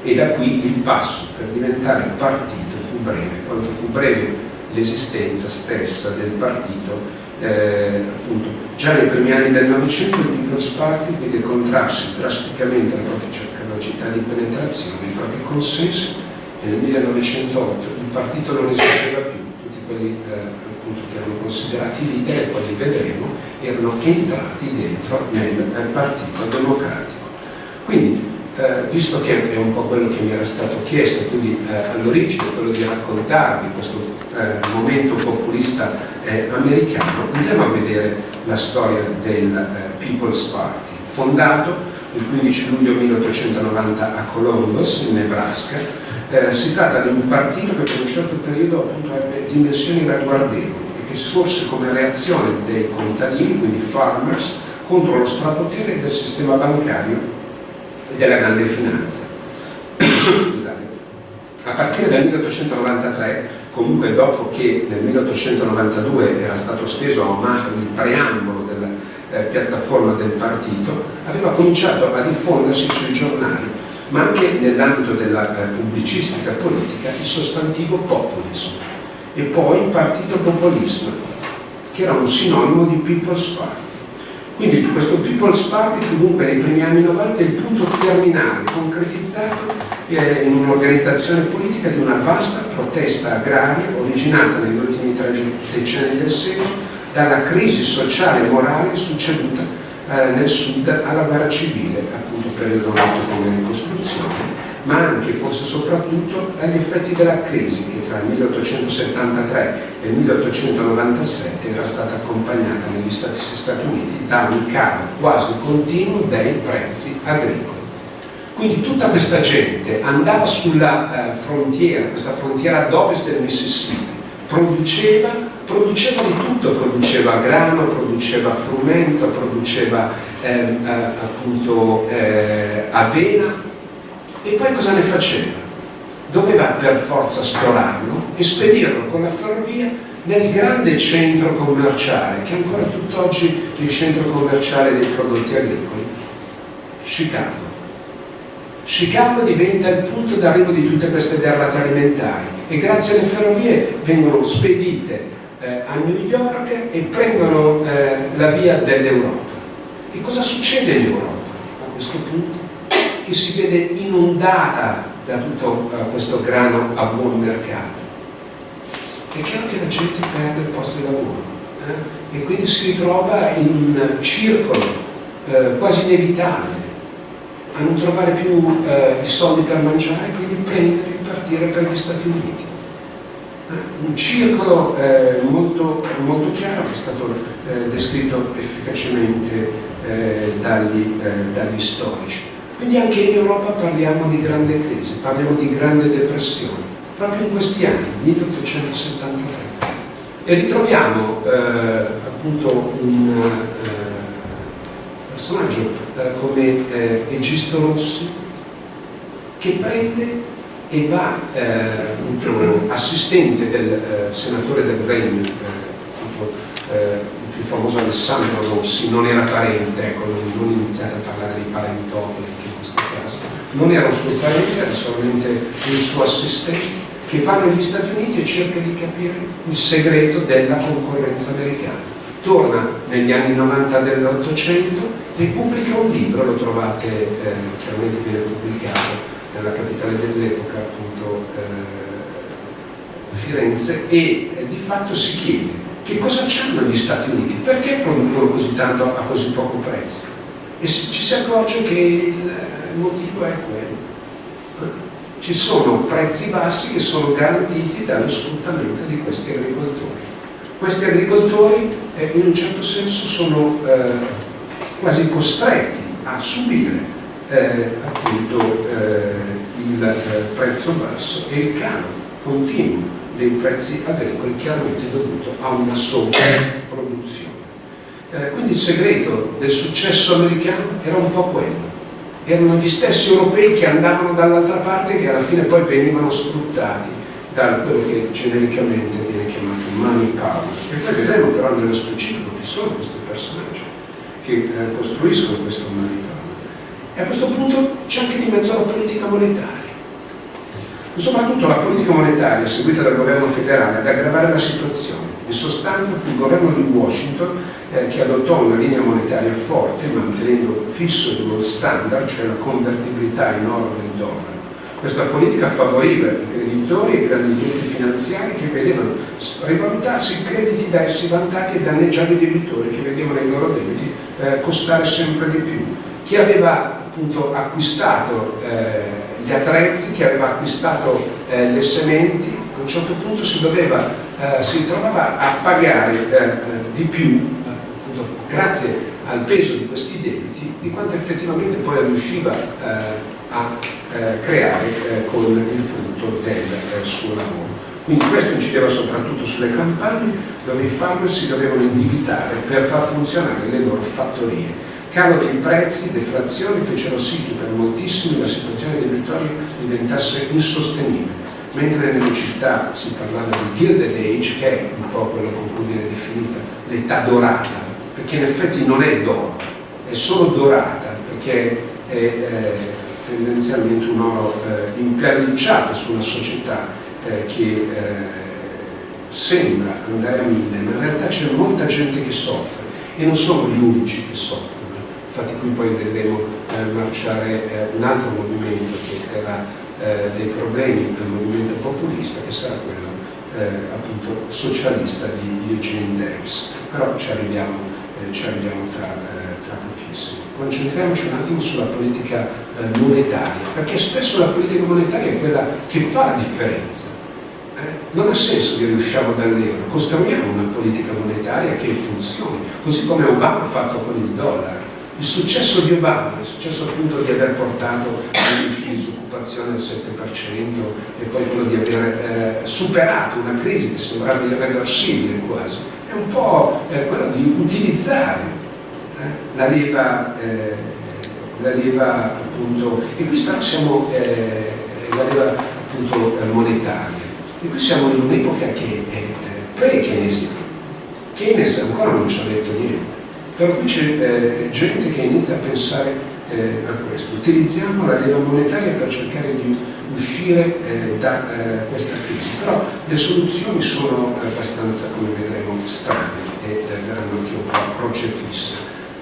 E da qui il passo per diventare partito breve, quanto fu breve l'esistenza stessa del partito eh, appunto, già nei primi anni del Novecento il People's Party vide contrarsi drasticamente la propria capacità di penetrazione, i propri consensi e nel 1908 il partito non esisteva più, tutti quelli eh, appunto, che erano considerati leader e poi li vedremo erano entrati dentro nel, nel Partito Democratico. Quindi eh, visto che è un po' quello che mi era stato chiesto, quindi eh, all'origine quello di raccontarvi questo eh, momento populista eh, americano, andiamo a vedere la storia del eh, People's Party, fondato il 15 luglio 1890 a Columbus, in Nebraska. Eh, si tratta di un partito che per un certo periodo appunto ebbe dimensioni ragguardevoli e che sorse come reazione dei contadini, quindi farmers, contro lo strapotere del sistema bancario della grande finanza. A partire dal 1893, comunque dopo che nel 1892 era stato steso a Omaha il preambolo della eh, piattaforma del partito, aveva cominciato a diffondersi sui giornali, ma anche nell'ambito della eh, pubblicistica politica, il sostantivo populismo e poi partito populismo, che era un sinonimo di People's Party. Quindi questo People's Party fu dunque nei primi anni 90 il punto terminale, concretizzato eh, in un'organizzazione politica di una vasta protesta agraria originata negli ultimi tre decenni del secolo dalla crisi sociale e morale succeduta eh, nel sud alla guerra civile, appunto periodo noto come ricostruzione, ma anche forse soprattutto agli effetti della crisi che tra il 1873 e il 1897 era stata accompagnata negli Stati, Stati Uniti da un calo quasi continuo dei prezzi agricoli. Quindi tutta questa gente andava sulla eh, frontiera, questa frontiera ad ovest del Mississippi, produceva, produceva di tutto, produceva grano, produceva frumento, produceva eh, eh, appunto eh, avena, e poi cosa ne faceva? Doveva per forza storarlo e spedirlo con la ferrovia nel grande centro commerciale, che è ancora tutt'oggi il centro commerciale dei prodotti agricoli, Chicago. Chicago diventa il punto d'arrivo di tutte queste derrate alimentari e grazie alle ferrovie vengono spedite eh, a New York e prendono eh, la via dell'Europa. E cosa succede in Europa a questo punto? Che si vede inondata da tutto uh, questo grano a buon mercato. È chiaro che la gente perde il posto di lavoro eh? e quindi si ritrova in un circolo eh, quasi inevitabile a non trovare più eh, i soldi per mangiare quindi prendere e partire per gli Stati Uniti. Eh? Un circolo eh, molto, molto, chiaro che è stato descritto efficacemente dagli, dagli storici. Quindi anche in Europa parliamo di grande crisi, parliamo di grande depressione, proprio in questi anni, 1873. E ritroviamo eh, appunto un eh, personaggio eh, come eh, Egisto Rossi che prende e va appunto, assistente del senatore del Regno, appunto, il famoso Alessandro Rossi, non era parente, ecco, non iniziate a parlare di parentopoli non era un suo parente, era solamente il suo assistente, che va negli Stati Uniti e cerca di capire il segreto della concorrenza americana. Torna negli anni 90 dell'Ottocento e pubblica un libro, lo trovate, eh, chiaramente viene pubblicato nella capitale dell'epoca, appunto eh, Firenze, e eh, di fatto si chiede che cosa c'hanno gli Stati Uniti, perché producono così tanto a così poco prezzo? E ci si accorge che il il motivo è quello. ci sono prezzi bassi che sono garantiti dallo sfruttamento di questi agricoltori. Questi agricoltori eh, in un certo senso sono eh, quasi costretti a subire eh, appunto eh, il eh, prezzo basso e il calo continuo dei prezzi agricoli chiaramente dovuto a una sovrapproduzione. Eh, quindi il segreto del successo americano era un po' quello, erano gli stessi europei che andavano dall'altra parte che alla fine poi venivano sfruttati da quello che genericamente viene chiamato money power. E poi vedremo però nello specifico chi sono questi personaggi che eh, costruiscono questo money power. E a questo punto c'è anche di mezzo la politica monetaria. Soprattutto la politica monetaria seguita dal governo federale ad aggravare la situazione. In sostanza fu il governo di Washington eh, che adottò una linea monetaria forte mantenendo fisso il gold standard, cioè la convertibilità in oro del dollaro. Questa politica favoriva i creditori e i grandi gruppi finanziari che vedevano rivalutarsi i crediti da essi vantati e danneggiare i debitori che vedevano i loro debiti eh, costare sempre di più. Chi aveva appunto acquistato eh, gli attrezzi, chi aveva acquistato eh, le sementi, a un certo punto si, doveva, eh, si trovava a pagare eh, di più grazie al peso di questi debiti, di quanto effettivamente poi riusciva eh, a eh, creare eh, con il frutto del eh, suo lavoro. Quindi questo incideva soprattutto sulle campagne dove i farmer si dovevano indebitare per far funzionare le loro fattorie. Calo dei prezzi, deflazioni fecero sì che per moltissimi la situazione debitoria diventasse insostenibile. Mentre nelle città si parlava di Gilded Age, che è un po' quello con cui viene definita l'età dorata perché in effetti non è d'oro, è solo dorata, perché è eh, tendenzialmente un oro eh, impernicciato su una società eh, che eh, sembra andare a mille, ma in realtà c'è molta gente che soffre e non sono gli unici che soffrono. Infatti qui poi vedremo eh, marciare eh, un altro movimento che creerà dei problemi al movimento populista, che sarà quello appunto socialista di Eugene Debs. Però ci arriviamo eh, ci arriviamo tra, eh, tra, pochissimo. Concentriamoci un attimo sulla politica eh, monetaria, perché spesso la politica monetaria è quella che fa la differenza. non ha senso che riusciamo dall'euro, costruiamo una politica monetaria che funzioni, così come Obama ha fatto con il dollaro. Il successo di Obama, il successo appunto di aver portato l'indice di disoccupazione al 7% e poi quello di aver eh, superato una crisi che sembrava irreversibile quasi, è un po' eh, quello di utilizzare eh, la leva, eh, la leva appunto, e qui però siamo eh, la leva appunto eh, monetaria, e qui siamo in un'epoca che è pre-keynesiana, Keynes ancora non ci ha detto niente, per cui c'è gente che inizia a pensare a questo, utilizziamo la leva monetaria per cercare di uscire eh, da eh, questa crisi, però le soluzioni sono abbastanza, come vedremo, strane e eh, verranno anche un po' croce fissa.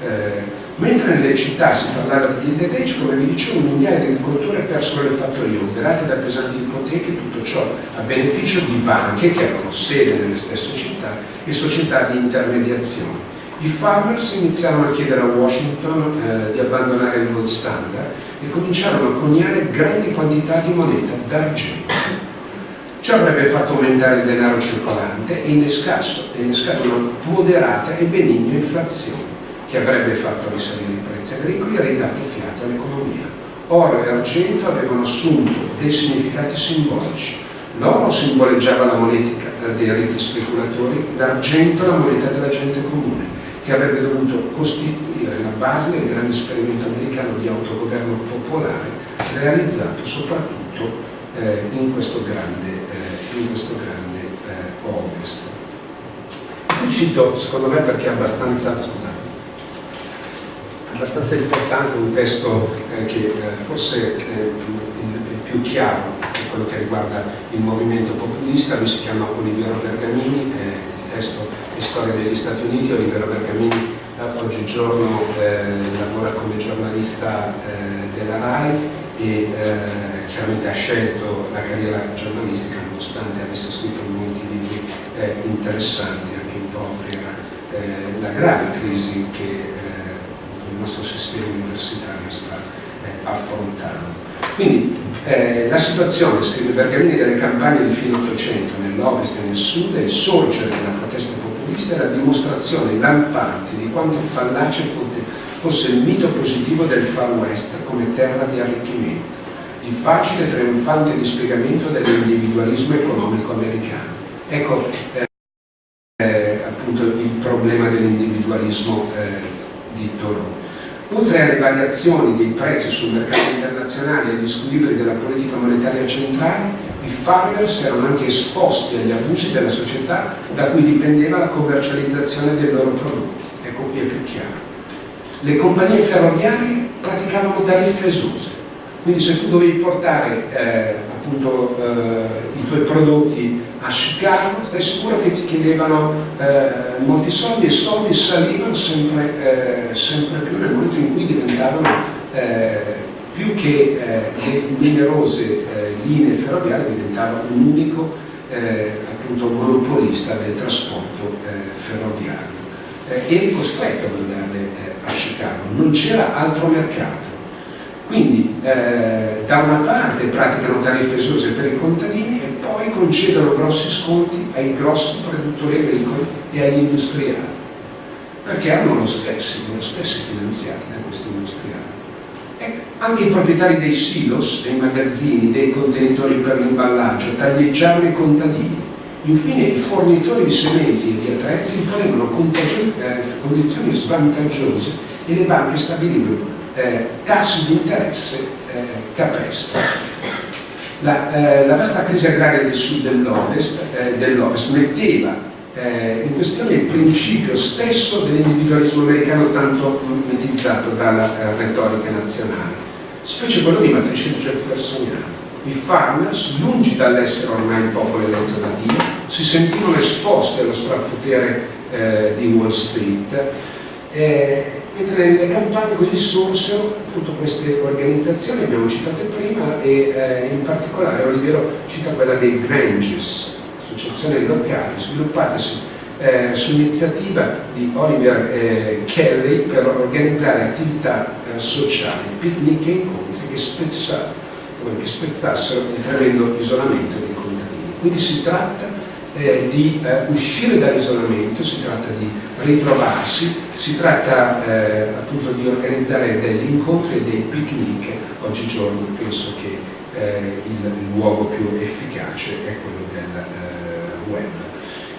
Eh, mentre nelle città si parlava di Gilded come vi dicevo, migliaia di agricoltori persero le fattorie operate da pesanti ipoteche, tutto ciò a beneficio di banche che avevano sede nelle stesse città e società di intermediazione. I farmers iniziarono a chiedere a Washington eh, di abbandonare il gold standard e cominciarono a coniare grandi quantità di moneta d'argento. Ciò avrebbe fatto aumentare il denaro circolante e innescato una moderata e benigna inflazione che avrebbe fatto risalire i prezzi agricoli e ridato fiato all'economia. Oro e argento avevano assunto dei significati simbolici. L'oro simboleggiava la moneta dei ricchi speculatori, l'argento la moneta della gente comune che avrebbe dovuto costituire la base del grande esperimento americano di autogoverno popolare realizzato soprattutto eh, in questo grande, eh, in questo grande eh, ovest. Qui cito, secondo me, perché è abbastanza, scusate, abbastanza importante un testo eh, che eh, forse è più chiaro che quello che riguarda il movimento populista, lui si chiama Oliviero Bergamini, il testo storia degli Stati Uniti, Olivero Bergamini oggigiorno eh, lavora come giornalista eh, della RAI e eh, chiaramente ha scelto la carriera giornalistica nonostante avesse scritto molti libri eh, interessanti anche po' per eh, la grave crisi che il nostro sistema universitario sta affrontando. Quindi eh, la situazione, scrive Bergamini, delle campagne di fine Ottocento nell'Ovest e nel Sud e il sorgere della protesta populista è la dimostrazione lampante di quanto fallace fosse il mito positivo del Far West come terra di arricchimento, di facile e trionfante dispiegamento dell'individualismo economico americano. Ecco eh, eh, appunto il problema dell'individualismo eh, di Thoreau. Oltre alle variazioni dei prezzi sul mercato internazionale e agli squilibri della politica monetaria centrale, i farmers erano anche esposti agli abusi della società da cui dipendeva la commercializzazione dei loro prodotti. Ecco qui è più chiaro. Le compagnie ferroviarie praticavano tariffe esose, quindi se tu dovevi portare eh, appunto eh, i tuoi prodotti a Chicago, stai sicuro che ti chiedevano eh, molti soldi e soldi salivano sempre, eh, sempre, più nel momento in cui diventavano eh, più che eh, le numerose linee ferroviarie diventava un unico appunto monopolista del trasporto ferroviario. eri costretto ad andare a Chicago, non c'era altro mercato quindi eh, da una parte praticano tariffe esose per i contadini concedono grossi sconti ai grossi produttori agricoli e agli industriali, perché hanno lo stesso, lo stesso finanziati da questi industriali. E anche i proprietari dei silos, dei magazzini, dei contenitori per l'imballaggio taglieggiavano i contadini. Infine i fornitori di sementi e di attrezzi imponevano eh, condizioni svantaggiose e le banche stabilivano eh, tassi di interesse eh, capestri. La, eh, la, vasta crisi agraria del sud dell'ovest eh, dell metteva eh, in questione il principio stesso dell'individualismo americano tanto mimetizzato dalla eh, retorica nazionale, specie quello di matrice jeffersoniana. I farmers, lungi dall'essere ormai il popolo eletto da Dio, si sentivano esposti allo strapotere eh, di Wall Street eh, mentre nelle campagne così sorsero tutte queste organizzazioni, abbiamo citate prima, e eh, in particolare Olivero cita quella dei Granges, associazioni locali sviluppatesi eh, su iniziativa di Oliver eh, Kelly per organizzare attività eh, sociali, picnic e incontri che, spezza, che spezzassero il tremendo isolamento dei contadini. Quindi si tratta eh, di eh, uscire dall'isolamento, si tratta di ritrovarsi, si tratta eh, appunto di organizzare degli incontri e dei picnic. Oggigiorno penso che eh, il, il, luogo più efficace è quello del eh, web.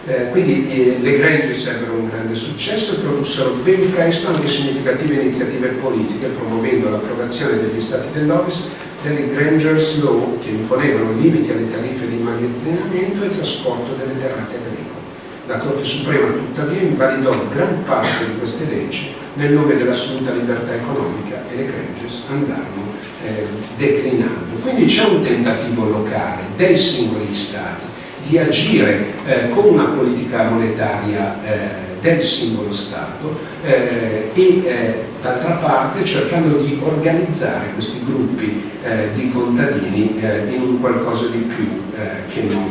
Eh, quindi le Granges ebbero un grande successo e produssero ben presto anche significative iniziative politiche promuovendo l'approvazione degli Stati dell'Ovest delle Granger's Law che imponevano limiti alle tariffe di immagazzinamento e trasporto delle derrate agricole. La Corte Suprema tuttavia invalidò gran parte di queste leggi nel nome dell'assoluta libertà economica e le Granges andarono eh, declinando. Quindi c'è un tentativo locale dei singoli Stati di agire eh, con una politica monetaria eh, del singolo Stato eh, e eh, d'altra parte cercando di organizzare questi gruppi eh, di contadini eh, in un qualcosa di più eh, che non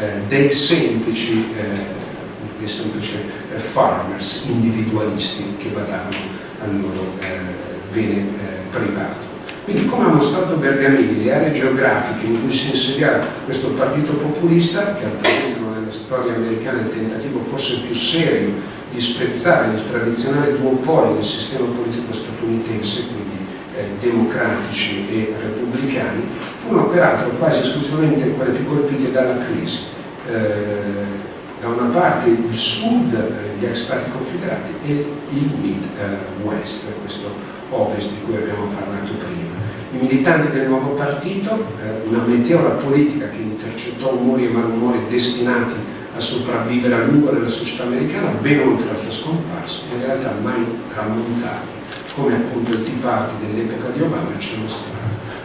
eh, dei semplici, dei semplici farmers individualisti che badavano al loro bene privato. Quindi come ha mostrato Bergamini, le aree geografiche in cui si insediava questo partito populista, che rappresentano nella storia americana il tentativo forse più serio di spezzare il tradizionale duopolio del sistema politico statunitense, quindi eh, democratici e repubblicani, furono peraltro quasi esclusivamente quelle più colpite dalla crisi. Eh, da una parte il sud, eh, gli ex stati confederati, e il mid-west, questo ovest di cui abbiamo parlato prima. I militanti del nuovo partito, eh, una meteora politica che intercettò umori e malumori destinati a sopravvivere a lungo nella società americana, ben oltre la sua scomparsa, in realtà mai tramontati, come appunto il Tea Party dell'epoca di Obama ci ha mostrato.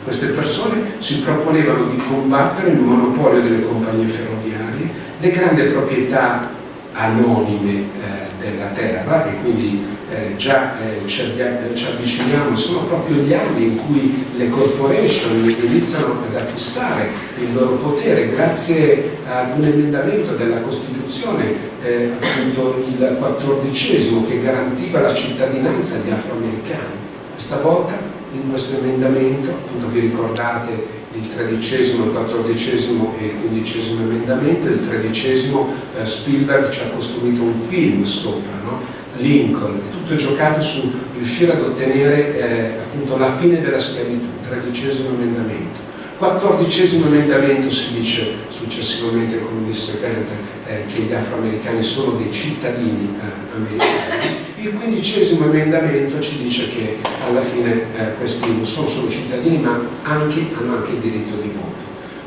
Queste persone si proponevano di combattere il monopolio delle compagnie ferroviarie, le grandi proprietà anonime eh, della terra e quindi eh, già eh, ci, ci, avviciniamo, sono proprio gli anni in cui le corporation iniziano ad acquistare il loro potere grazie ad un emendamento della Costituzione, eh, appunto il quattordicesimo, che garantiva la cittadinanza agli afroamericani. Questa volta in questo emendamento, appunto vi ricordate il tredicesimo, il quattordicesimo e il quindicesimo emendamento, il tredicesimo eh, Spielberg ci ha costruito un film sopra, no? Lincoln, tutto giocato su riuscire ad ottenere eh, appunto la fine della schiavitù, tredicesimo emendamento. Quattordicesimo emendamento si dice successivamente, come disse Kent, eh, che gli afroamericani sono dei cittadini eh, americani. Il quindicesimo emendamento ci dice che alla fine eh, questi non sono solo cittadini ma anche, hanno anche il diritto di voto.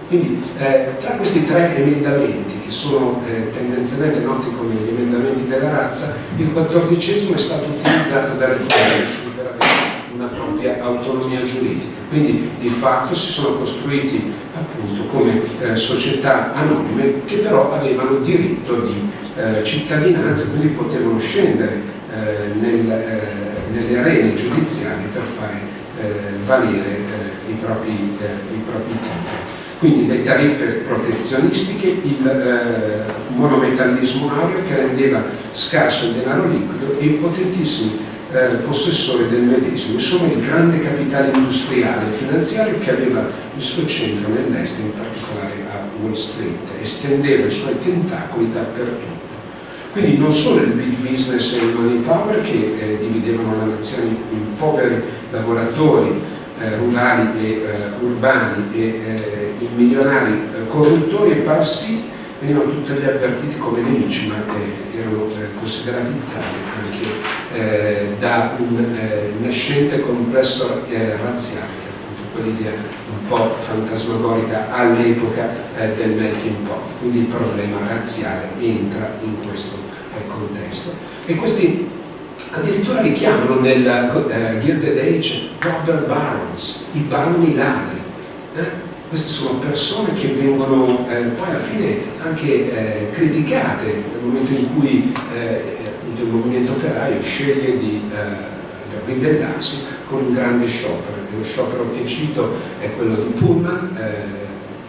Quindi eh, tra questi tre emendamenti, che sono eh, tendenzialmente noti come gli emendamenti della razza, il quattordicesimo è stato utilizzato dalle corporation per avere una propria autonomia giuridica. Quindi di fatto si sono costruiti appunto come eh, società anonime che però avevano diritto di eh, cittadinanza, quindi potevano scendere nel, eh, nelle arene giudiziarie per fare eh, valere i propri, i propri titoli. Quindi le tariffe protezionistiche, il eh, monometallismo aureo che rendeva scarso il denaro liquido e i potentissimi eh, possessori del medesimo, insomma il grande capitale industriale e finanziario che aveva il suo centro nell'est, in particolare a Wall Street, estendeva i suoi tentacoli dappertutto. Quindi non solo il big business e il money power che eh, dividevano la nazione in poveri lavoratori, eh, rurali e eh, urbani e eh, i milionari eh, corruttori e parassiti venivano tutti avvertiti come nemici, ma eh, erano considerati tali anche da un nascente complesso razziale, quell'idea un po' fantasmagorica all'epoca del melting pot, quindi il problema razziale entra in questo contesto. E questi addirittura li chiamano nel eh, Gilded Age robber barons, i baroni ladri. Eh? Queste sono persone che vengono eh, poi alla fine anche eh, criticate nel momento in cui eh, il movimento operaio sceglie di eh, ribellarsi con un grande sciopero. Lo sciopero che cito è quello di Pullman,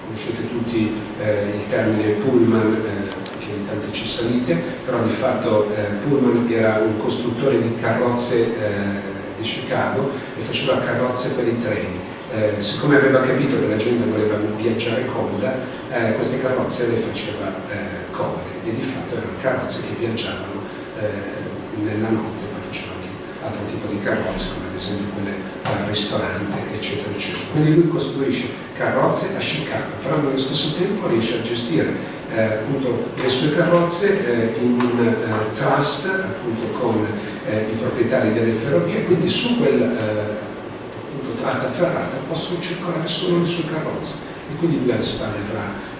conoscete tutti il termine Pullman tante ci salite, però di fatto eh, Pullman era un costruttore di carrozze eh, di Chicago e faceva carrozze per i treni. Eh, siccome aveva capito che la gente voleva viaggiare comoda, eh, queste carrozze le faceva eh, comode e di fatto erano carrozze che viaggiavano eh, nella notte, poi faceva anche altro tipo di carrozze come ad esempio quelle al ristorante eccetera eccetera. Quindi lui costruisce carrozze a Chicago, però nello stesso tempo riesce a gestire eh, appunto, le sue carrozze eh, in un eh, trust appunto, con eh, i proprietari delle ferrovie, quindi su quel appunto, tratta ferrata possono circolare solo le sue carrozze e quindi lui alle spalle avrà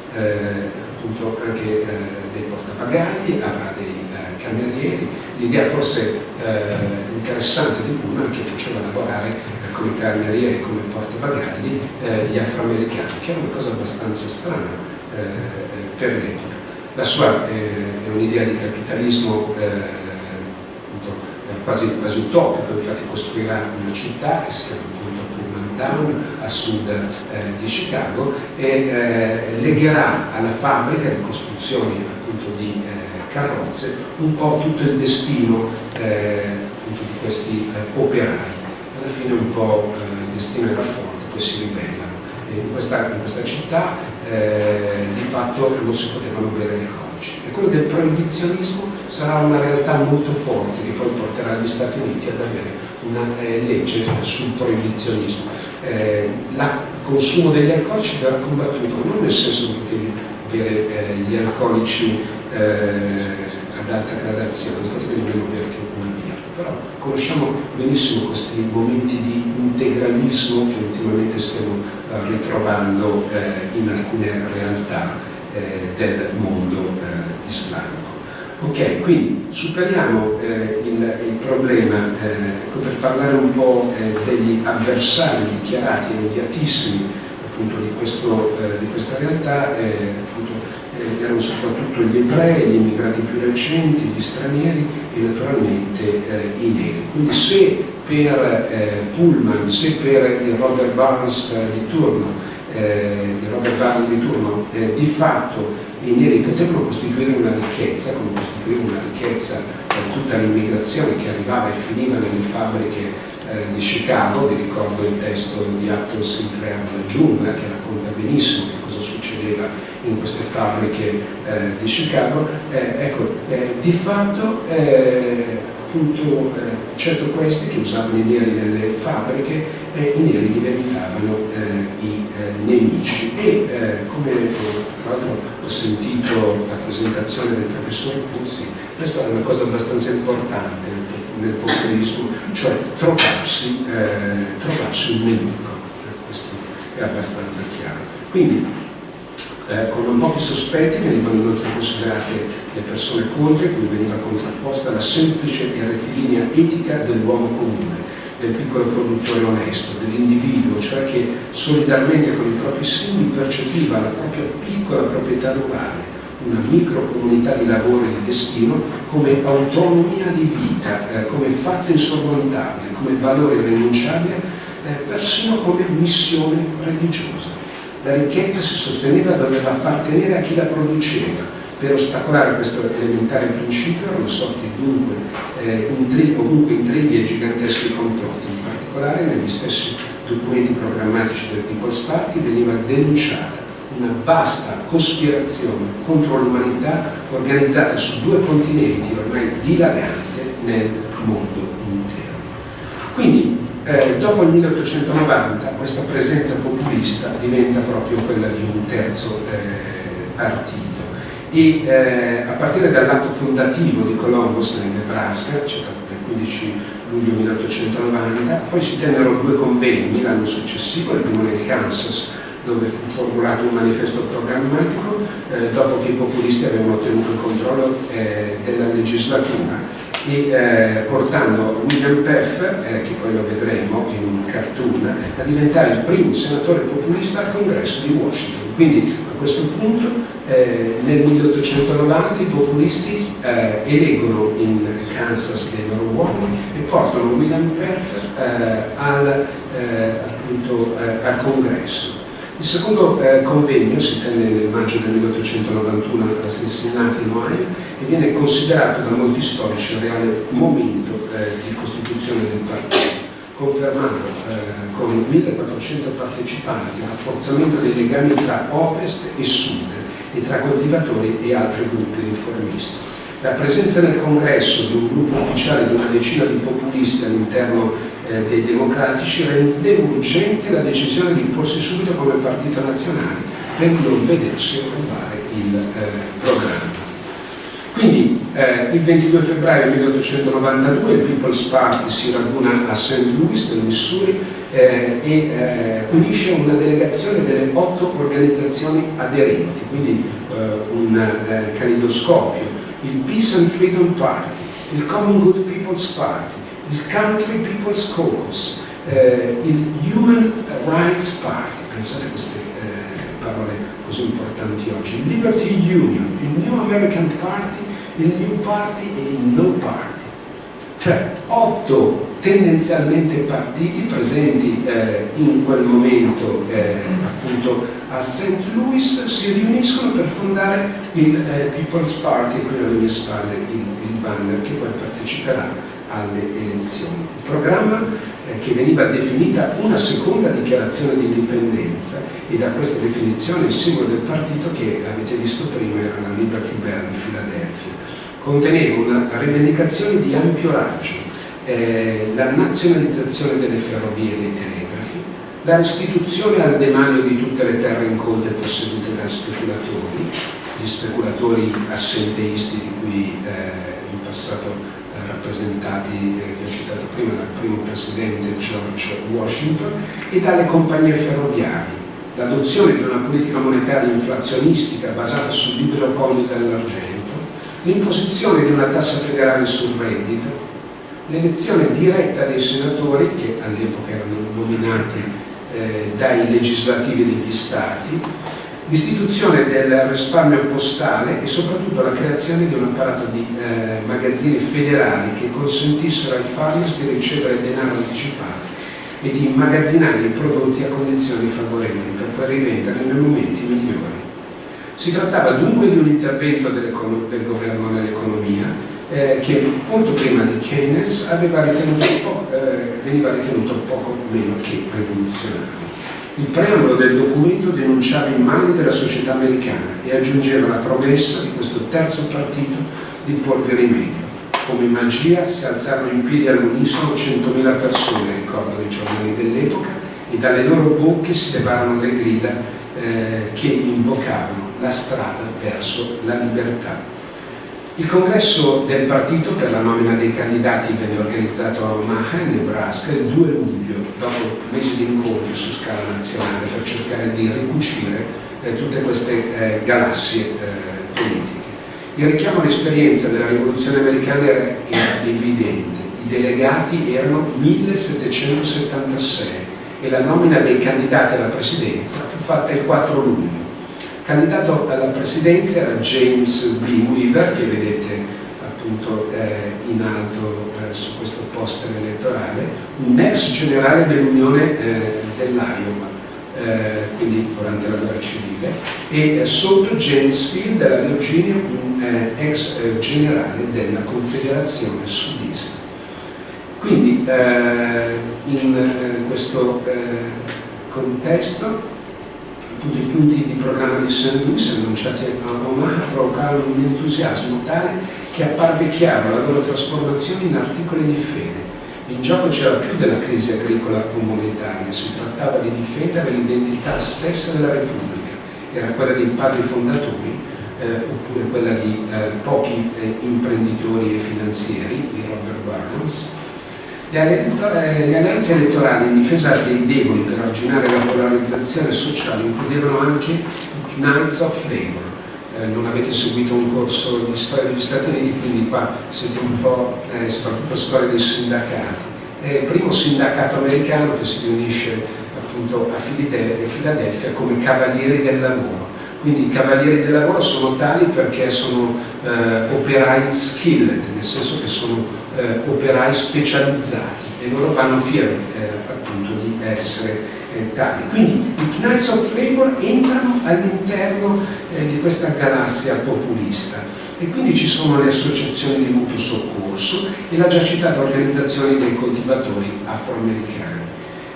appunto anche dei portabagagli, avrà dei camerieri. L'idea forse interessante di Pullman che faceva lavorare come camerieri e come portabagagli gli afroamericani, che è una cosa abbastanza strana per l'epoca. La sua eh, è un'idea di capitalismo eh, eh, quasi, quasi utopico, infatti costruirà una città che si chiama appunto Pullman Town a sud eh, di Chicago e eh, legherà alla fabbrica di costruzione appunto di carrozze un po' tutto il destino appunto, di questi operai. Alla fine un po' il destino era forte, poi si ribellano. In questa, in questa città eh, di fatto non si potevano bere le codici. E quello del proibizionismo sarà una realtà molto forte che poi porterà gli Stati Uniti ad avere una eh, legge sul proibizionismo. Eh, il consumo degli alcolici verrà combattuto non nel senso che potevi bere eh, gli alcolici eh, ad alta gradazione, potevi nemmeno berti una però conosciamo benissimo questi momenti di integralismo che ultimamente stiamo eh, ritrovando eh, in alcune realtà eh, del mondo islamico. Ok, quindi superiamo eh, il, il, problema eh, per parlare un po' eh, degli avversari dichiarati immediatissimi appunto, di, questo, di, questa realtà, erano soprattutto gli ebrei, gli immigrati più recenti, gli stranieri e naturalmente i neri. Quindi se per eh, Pullman, se per il Robert Barnes eh, di turno, eh, Robert Barnes di turno, eh, di fatto i neri potevano costituire una ricchezza, come costituire una ricchezza per tutta l'immigrazione che arrivava e finiva nelle fabbriche eh, di Chicago, vi ricordo il testo di Acton Sinclair La giungla che racconta benissimo che cosa succedeva in queste fabbriche eh, di Chicago, eh, ecco, eh, di fatto appunto certo questi che usavano i neri nelle fabbriche, i neri diventavano i nemici e come tra l'altro ho sentito la presentazione del professor Puzzi, questa è una cosa abbastanza importante nel populismo, cioè trovarsi, eh, trovarsi un nemico, questo è abbastanza chiaro. Quindi eh, con non pochi sospetti venivano inoltre considerate le persone contro cui veniva contrapposta la semplice e rettilinea etica dell'uomo comune, del piccolo produttore onesto, dell'individuo, cioè che solidarmente con i propri simili percepiva la propria piccola proprietà rurale, una microcomunità di lavoro e di destino come autonomia di vita, eh, come fatto insormontabile, come valore irrinunciabile, eh, persino come missione religiosa. La ricchezza si sosteneva doveva appartenere a chi la produceva. Per ostacolare questo elementare principio erano sorti dunque eh, intri ovunque intrighi e giganteschi complotti, in particolare negli stessi documenti programmatici del People's Party veniva denunciata una vasta cospirazione contro l'umanità organizzata su due continenti ormai dilagante nel mondo intero. Quindi eh, dopo il 1890 questa presenza populista diventa proprio quella di un terzo eh, partito. E eh, a partire dall'atto fondativo di Columbus nel Nebraska, cioè il 15 luglio 1890, poi si tennero due convegni l'anno successivo, il primo nel Kansas dove fu formulato un manifesto programmatico eh, dopo che i populisti avevano ottenuto il controllo eh, della legislatura e eh, portando William Peff, eh, che poi lo vedremo in un cartoon, a diventare il primo senatore populista al congresso di Washington. Quindi a questo punto eh, nel 1890 i populisti eh, eleggono in Kansas dei loro uomini e portano William Peff al, appunto, al congresso. Il secondo eh, convegno si tenne nel maggio del 1891 a Cincinnati, in Ohio, e viene considerato da molti storici il reale momento eh, di costituzione del partito, confermato eh, con 1400 partecipanti il rafforzamento dei legami tra ovest e sud e tra coltivatori e altri gruppi riformisti. La presenza nel congresso di un gruppo ufficiale di una decina di populisti all'interno eh, dei democratici rende urgente la decisione di imporsi subito come partito nazionale per non vedersi occupare il eh, programma. Quindi eh, il 22 febbraio 1892 il People's Party si raduna a St. Louis nel Missouri eh, e eh, unisce una delegazione delle otto organizzazioni aderenti, quindi un eh, calidoscopio, il Peace and Freedom Party, il Common Good People's Party, il Country People's Caucus, eh, il Human Rights Party, pensate a queste eh, parole così importanti oggi, il Liberty Union, il New American Party, il New Party e il No Party. Cioè otto tendenzialmente partiti presenti eh, in quel momento eh, appunto a St. Louis si riuniscono per fondare il eh, People's Party, qui alle mie spalle il, il banner che poi parteciperà alle elezioni. Il programma eh, che veniva definita una seconda dichiarazione di indipendenza e da questa definizione il simbolo del partito che avete visto prima era la Liberty Bell di Filadelfia. Conteneva una rivendicazione di ampio raggio, eh, la nazionalizzazione delle ferrovie e dei telegrafi, la restituzione al demanio di tutte le terre incolte possedute dai speculatori, gli speculatori assenteisti di cui eh, in passato rappresentati, eh, che ho citato prima, dal primo presidente George Washington e dalle compagnie ferroviarie. L'adozione di una politica monetaria inflazionistica basata sul libero cambio dell'argento, l'imposizione di una tassa federale sul reddito, l'elezione diretta dei senatori, che all'epoca erano nominati eh, dai legislativi degli stati, l'istituzione del risparmio postale e soprattutto la creazione di un apparato di eh, magazzini federali che consentissero ai farmers di ricevere denaro anticipato e di immagazzinare i prodotti a condizioni favorevoli per poi rivenderli nei momenti migliori. Si trattava dunque di un intervento del governo nell'economia eh, che molto prima di Keynes aveva ritenuto eh, veniva ritenuto poco meno che rivoluzionario. Il preambolo del documento denunciava i mali della società americana e aggiungeva la promessa di questo terzo partito di porvi rimedio. Come magia si alzarono in piedi all'unisono 100.000 persone, ricordano i giornali dell'epoca, e dalle loro bocche si levarono le grida eh, che invocavano la strada verso la libertà. Il congresso del partito per la nomina dei candidati venne organizzato a Omaha, Nebraska, il 2 luglio, dopo mesi di incontri su scala nazionale per cercare di ricucire eh, tutte queste eh, galassie eh, politiche. Il richiamo all'esperienza della rivoluzione americana era, era evidente, i delegati erano 1776 e la nomina dei candidati alla presidenza fu fatta il 4 luglio Candidato alla presidenza era James B. Weaver, che vedete appunto eh, in alto eh, su questo poster elettorale, un ex generale dell'Unione eh, dell'Iowa, eh, quindi durante la guerra civile, e eh, sotto James Field della Virginia, un eh, ex generale della Confederazione Sudista. Quindi in questo contesto appunto, i punti di programma di St. Louis annunciati a Omaha provocarono un entusiasmo tale che apparve chiaro la loro trasformazione in articoli di fede. In gioco c'era più della crisi agricola o monetaria, si trattava di difendere l'identità stessa della Repubblica, era quella dei padri fondatori eh, oppure quella di eh, pochi eh, imprenditori e finanzieri, i Robert Barnes, le alleanze elettorali in difesa dei deboli per arginare la polarizzazione sociale includevano anche Knights of Labor. Eh, non avete seguito un corso di storia degli Stati Uniti, quindi qua siete un po' eh, soprattutto storia dei sindacati. È il primo sindacato americano che si riunisce appunto a Filadelfia come cavalieri del lavoro. Quindi i cavalieri del lavoro sono tali perché sono eh, operai skilled, nel senso che sono eh, operai specializzati e loro vanno fieri eh, appunto di essere eh, tali. Quindi i Knights of Labor entrano all'interno eh, di questa galassia populista e quindi ci sono le associazioni di mutuo soccorso e la già citata organizzazione dei coltivatori afroamericani.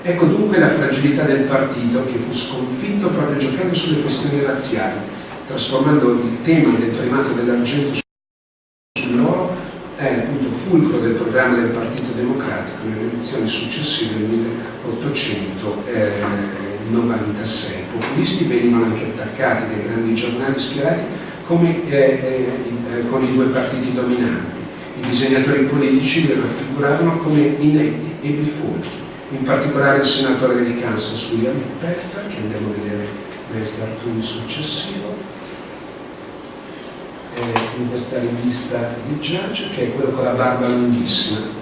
Ecco dunque la fragilità del partito che fu sconfitto proprio giocando sulle questioni razziali, trasformando il tema del primato dell'argento sull'oro è appunto fulcro del programma del Partito Democratico nelle elezioni successive del 1896. I populisti venivano anche attaccati dai grandi giornali schierati come, eh, eh, eh, con i due partiti dominanti. I disegnatori politici li raffiguravano come inetti e bifolchi, in particolare il senatore del Kansas William Peffer, che andiamo a vedere nel cartoon successivo, eh, in questa rivista di Judge, che è quello con la barba lunghissima.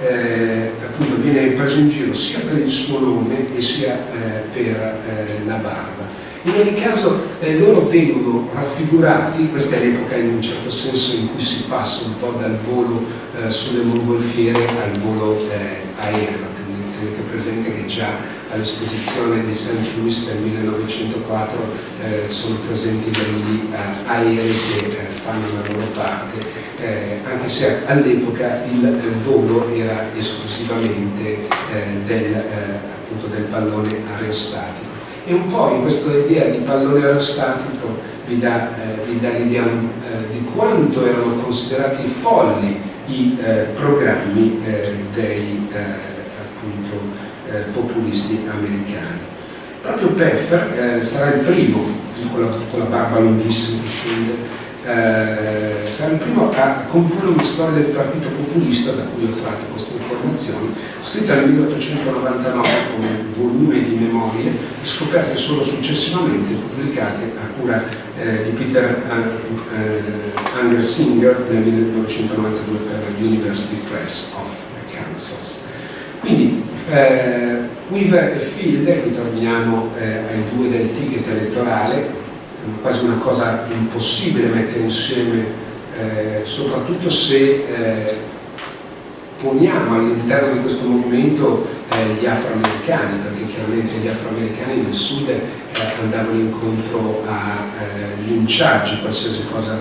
Eh, appunto viene preso in giro sia per il suo nome e sia eh, per eh, la barba. In ogni caso eh, loro vengono raffigurati, questa è l'epoca in un certo senso in cui si passa un po' dal volo eh, sulle mongolfiere al volo aereo, tenete presente che già all'esposizione di St. Louis del 1904 eh, sono presenti degli uh, aerei che eh, fanno la loro parte, eh, anche se all'epoca il volo era esclusivamente eh, del, eh, appunto del pallone aerostatico. E un po' in questa idea di pallone aerostatico vi dà, dà l'idea di quanto erano considerati folli i programmi dei eh, populisti americani. Proprio Peffer eh, sarà il primo, con la, con la barba lunghissima che scende, eh, sarà il primo a comporre una storia del partito populista, da cui ho tratto queste informazioni, scritta nel 1899 come volume di memorie, scoperte solo successivamente, pubblicate a cura eh, di Peter uh, uh, Singer nel 1992 per la University Press of Kansas. Quindi eh, Weaver e Field, qui torniamo eh, ai due del ticket elettorale, quasi una cosa impossibile mettere insieme, eh, soprattutto se eh, poniamo all'interno di questo movimento eh, gli afroamericani, perché chiaramente gli afroamericani nel sud eh, andavano incontro a linciaggi, qualsiasi cosa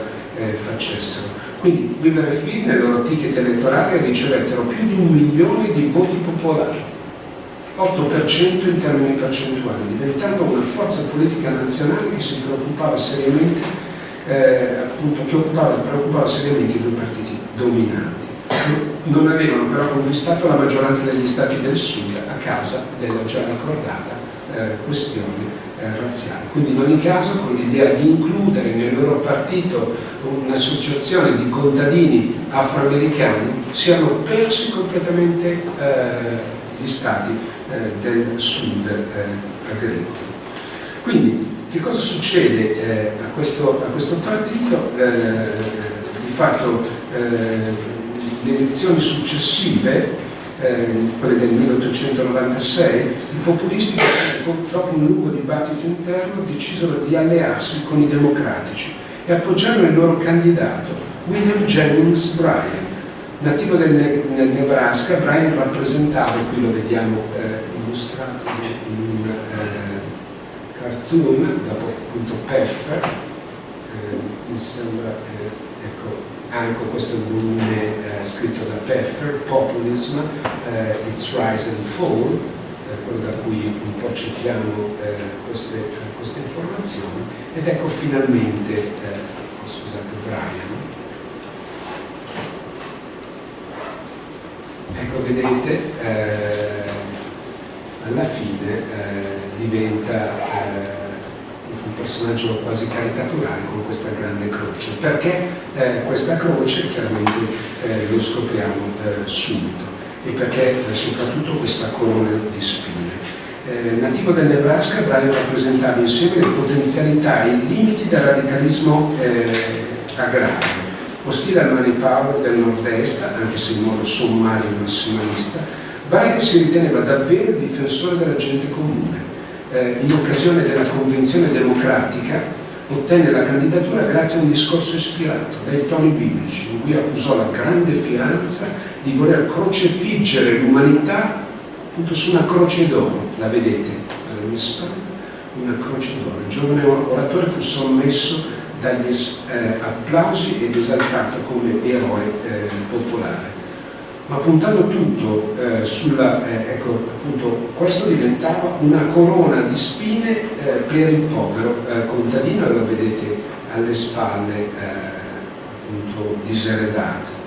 facessero. Quindi Weaver e Fish nel loro ticket elettorale ricevettero più di un milione di voti popolari, 8% in termini percentuali, diventando una forza politica nazionale che si preoccupava seriamente, eh, appunto, che occupava, preoccupava seriamente i due partiti dominanti. Non avevano però conquistato la maggioranza degli stati del sud a causa della già ricordata eh, questione eh, razziali. Quindi in ogni caso con l'idea di includere nel loro partito un'associazione di contadini afroamericani si erano persi completamente eh, gli stati eh, del sud eh, agricolo. Quindi che cosa succede eh, a questo, a, questo, partito? Eh, di fatto le elezioni successive eh, quelle del 1896, i populisti, dopo un lungo dibattito interno, decisero di allearsi con i democratici e appoggiarono il loro candidato, William Jennings Bryan. Nativo del, nel Nebraska, Bryan rappresentava, qui lo vediamo eh, illustrato in un eh, cartoon, dopo appunto Peffer, eh, mi sembra, anche questo volume eh, scritto da Peffer, Populism, eh, Its Rise and Fall, eh, quello da cui un po' citiamo eh, queste, queste, informazioni, ed ecco finalmente, eh, oh, scusate, Brian, ecco vedete, alla fine diventa un personaggio quasi caricaturale con questa grande croce. Perché eh, questa croce? Chiaramente eh, lo scopriamo eh, subito e perché eh, soprattutto questa corona di spine. Eh, nativo del Nebraska, Brian rappresentava insieme le potenzialità e i limiti del radicalismo eh, agrario, ostile al power del nord-est, anche se in modo sommario e massimalista, Brian si riteneva davvero difensore della gente comune, eh, in occasione della convenzione democratica ottenne la candidatura grazie a un discorso ispirato dai toni biblici in cui accusò la grande fianza di voler crocefiggere l'umanità appunto su una croce d'oro, la vedete? Alle mie spalle, una croce d'oro. Il giovane oratore fu sommesso dagli eh, applausi ed esaltato come eroe eh, popolare ma puntando tutto eh, sulla, eh, ecco, appunto, questo diventava una corona di spine eh, per il povero eh, contadino, lo vedete alle spalle eh, appunto diseredato.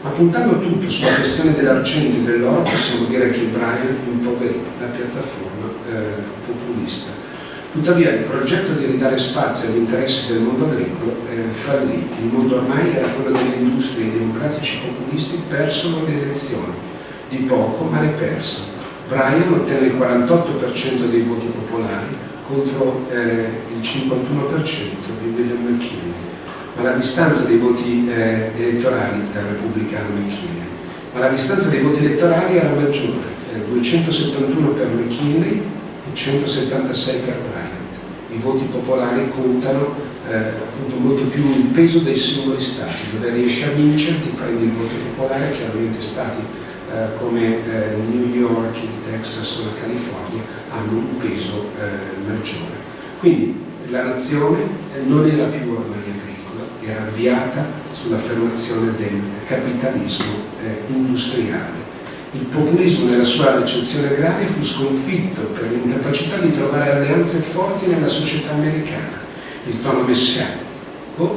Ma puntando tutto sulla questione dell'argento e dell'oro possiamo dire che Brian impoverì la piattaforma eh, populista Tuttavia il progetto di ridare spazio agli interessi del mondo agricolo eh, fallì. Il mondo ormai era quello delle industrie, i democratici populisti persero le elezioni, di poco ma le persero. Bryan ottenne il 48% dei voti popolari contro eh, il 51% di William McKinley, ma la distanza dei voti eh, elettorali del repubblicano McKinley, ma la distanza dei voti elettorali era maggiore, 271 eh, per McKinley 176 per Bryan i voti popolari contano eh, appunto molto più il peso dei singoli stati, dove riesci a vincere ti prendi il voto popolare, chiaramente stati eh, come eh, New York, il Texas o la California hanno un peso eh, maggiore. Quindi la nazione eh, non era più ormai agricola, era avviata sull'affermazione del capitalismo industriale il populismo nella sua ricezione agraria fu sconfitto per l'incapacità di trovare alleanze forti nella società americana. Il tono messianico,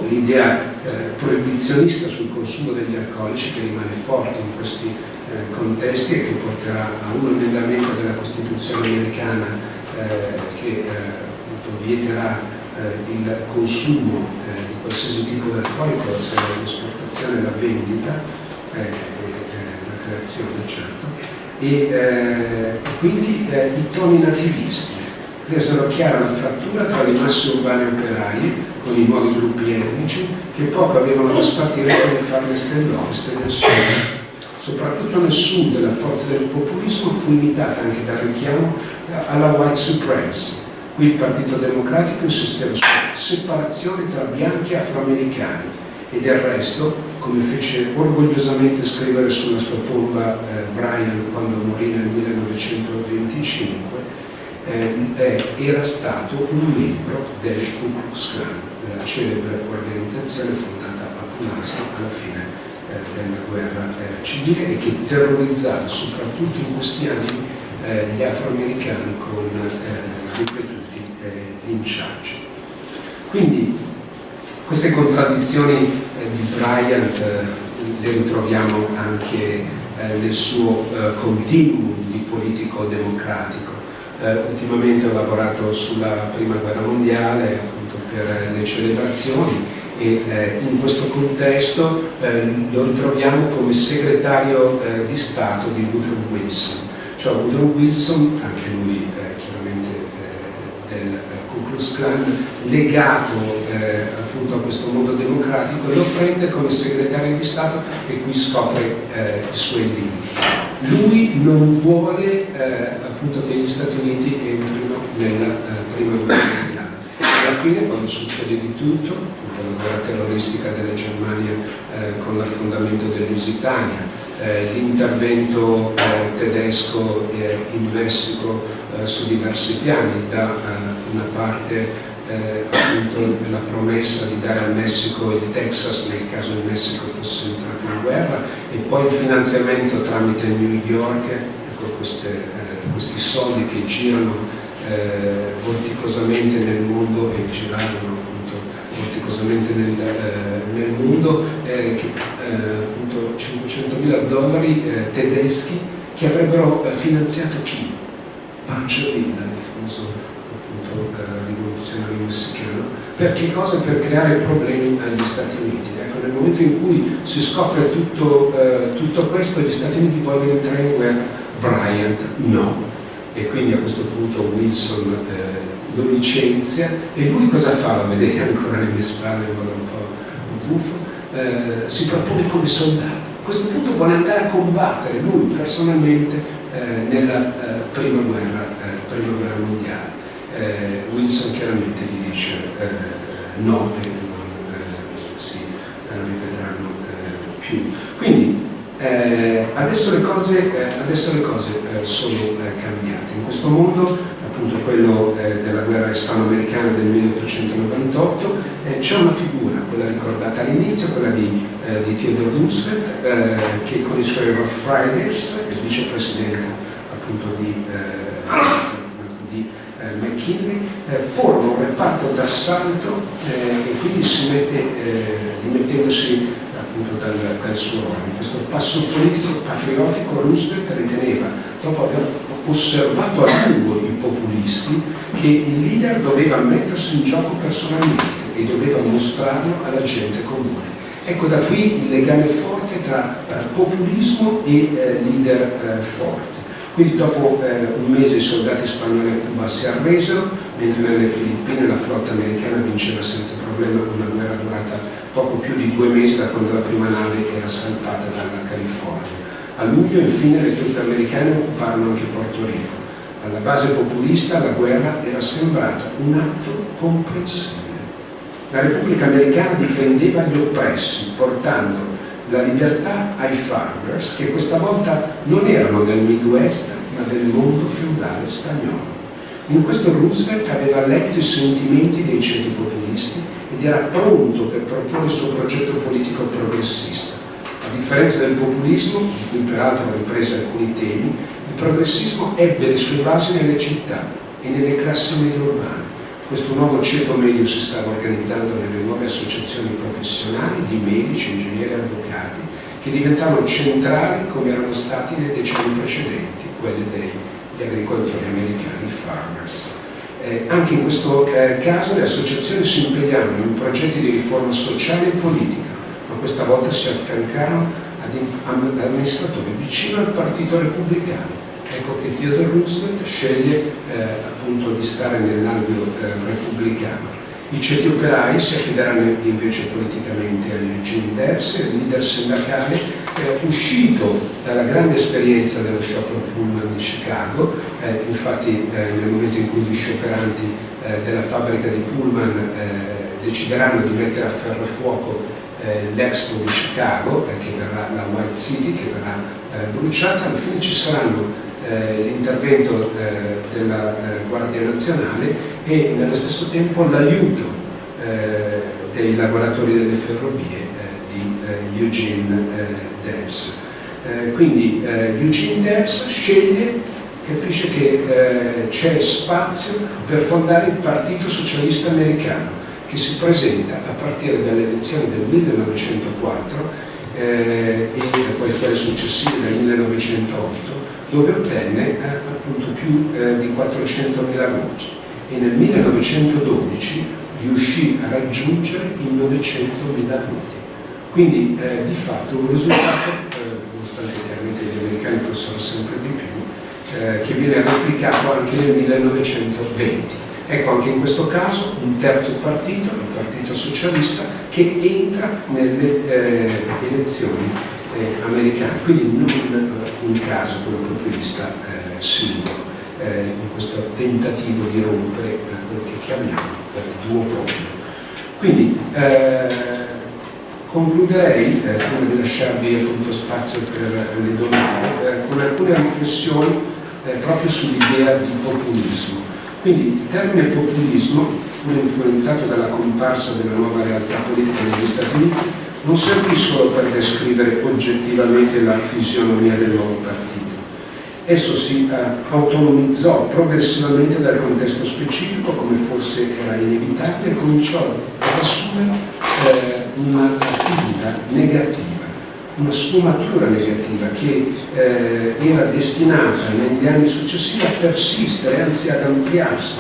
l'idea eh, proibizionista sul consumo degli alcolici che rimane forte in questi eh, contesti e che porterà a un emendamento della Costituzione americana eh, che eh, vieterà eh, il consumo eh, di qualsiasi tipo di alcolico l'esportazione e la vendita creazione, certo, e eh, quindi eh, i toni nativisti resero chiara la frattura tra le masse urbane operaie con i nuovi gruppi etnici che poco avevano da spartire con le farneste dell'ovest e del sud. Soprattutto nel sud la forza del populismo fu imitata anche dal richiamo alla white supremacy. Qui il Partito Democratico insisteva sulla separazione tra bianchi e afroamericani e del resto come fece orgogliosamente scrivere sulla sua tomba eh, Brian quando morì nel 1925, eh, era stato un membro del Ku Klux Klan, la celebre organizzazione fondata nasce alla fine eh, della guerra eh, civile e che terrorizzato soprattutto in questi anni eh, gli afroamericani con eh, ripetuti linciaggi. Quindi queste contraddizioni di Bryant le ritroviamo anche nel suo continuum di politico democratico. ultimamente ho lavorato sulla prima guerra mondiale appunto per le celebrazioni e eh, in questo contesto eh, lo ritroviamo come segretario eh, di Stato di Woodrow Wilson. Cioè Woodrow Wilson, anche lui eh, chiaramente eh, del Klux Klan, legato eh, appunto a questo mondo democratico, lo prende come segretario di Stato e qui scopre i suoi limiti. Lui non vuole appunto che gli Stati Uniti entrino nella prima guerra mondiale. Alla fine, quando succede di tutto, la guerra terroristica della Germania eh, con l'affondamento dell'Usitania, eh, l'intervento eh, tedesco eh, in Messico eh, su diversi piani, da eh, una parte appunto la promessa di dare al Messico il Texas nel caso il Messico fosse entrato in guerra e poi il finanziamento tramite New York, ecco queste, questi soldi che girano vorticosamente nel mondo e giravano vorticosamente nel, eh, nel mondo, eh, che, appunto 500 mila dollari eh, tedeschi che avrebbero eh, finanziato chi? Pancho Villa, il famoso appunto, eh, per che cosa? Per creare problemi agli Stati Uniti. Ecco, nel momento in cui si scopre tutto, tutto questo, gli Stati Uniti vogliono entrare in guerra, Bryant no. E quindi a questo punto Wilson lo licenzia e lui cosa fa? Lo vedete ancora alle mie spalle in modo un po' buffo, eh, si propone come soldato. A questo punto vuole andare a combattere lui personalmente eh, nella eh, prima, guerra, eh, prima, guerra, mondiale. Eh, Wilson chiaramente dice eh, no e non si rivedranno più. Quindi adesso le cose, adesso le cose sono cambiate. In questo mondo appunto quello eh, della guerra ispanoamericana del 1898, eh, c'è una figura, quella ricordata all'inizio, quella di, eh, di, Theodore Roosevelt, eh, che con i suoi Rough Riders, il vicepresidente appunto di, eh, eh, McKinley, forma un reparto d'assalto e quindi si mette, dimettendosi appunto dal, dal suo ruolo. Questo passo politico patriottico Roosevelt riteneva, dopo aver osservato a lungo i populisti, che il leader doveva mettersi in gioco personalmente e doveva mostrarlo alla gente comune. Ecco da qui il legame forte tra eh, populismo e eh, leader eh, forte. Quindi dopo eh, un mese i soldati spagnoli a Cuba si arresero, mentre nelle Filippine la flotta americana vinceva senza problema una guerra durata poco più di due mesi da quando la prima nave era salpata dalla California. A luglio infine le truppe americane occuparono anche Porto Rico. Alla base populista la guerra era sembrata un atto comprensibile. La Repubblica Americana difendeva gli oppressi, portando la libertà ai farmers che questa volta non erano del Midwest ma del mondo feudale spagnolo. In questo Roosevelt aveva letto i sentimenti dei ceti populisti ed era pronto per proporre il suo progetto politico progressista. A differenza del populismo, di cui peraltro ha ripreso alcuni temi, il progressismo ebbe le sue basi nelle città e nelle classi medio urbane. Questo nuovo ceto medio si stava organizzando nelle nuove associazioni professionali di medici, ingegneri e avvocati che diventavano centrali come erano stati nei decenni precedenti, quelli degli agricoltori americani, farmers. Eh, anche in questo eh, caso le associazioni si impegnavano in progetti di riforma sociale e politica, questa volta si affiancarono ad amministratori vicino al partito repubblicano. Ecco che Theodore Roosevelt sceglie eh, appunto di stare nell'ambito eh, repubblicano. I ceti operai si affideranno invece politicamente a Eugene Debs, il leader sindacale eh, uscito dalla grande esperienza dello sciopero Pullman di Chicago, eh, infatti eh, nel momento in cui gli scioperanti eh, della fabbrica di Pullman decideranno di mettere a ferro e fuoco eh, l'Expo di Chicago, eh, che verrà, la White City, che verrà eh, bruciata, alla fine ci saranno l'intervento della Guardia Nazionale e nello stesso tempo l'aiuto dei lavoratori delle ferrovie di di Eugene Debs. quindi Eugene Debs sceglie, capisce che c'è spazio per fondare il Partito Socialista Americano che si presenta a partire dalle elezioni del 1904 eh, e poi quelle successive del 1908 dove ottenne eh, appunto più eh, di 400.000 voti e nel 1912 riuscì a raggiungere i 900.000 voti. Quindi eh, di fatto un risultato, nonostante chiaramente gli americani fossero sempre di più, che viene replicato anche nel 1920. Ecco anche in questo caso un terzo partito, il Partito Socialista, che entra nelle eh, elezioni eh, americane, quindi non un caso quello proprio di vista eh, singolo, eh, in questo tentativo di rompere eh, quello che chiamiamo eh, duopolio. Quindi concluderei, prima di lasciarvi appunto spazio per le domande, con alcune riflessioni proprio sull'idea di populismo. Quindi il termine populismo, pur influenzato dalla comparsa della nuova realtà politica negli Stati Uniti, non servì solo per descrivere oggettivamente la fisionomia del nuovo partito. Esso si eh, autonomizzò progressivamente dal contesto specifico, come forse era inevitabile, e cominciò ad assumere eh, una figura negativa una sfumatura negativa che eh, era destinata negli anni successivi a persistere, anzi ad ampliarsi,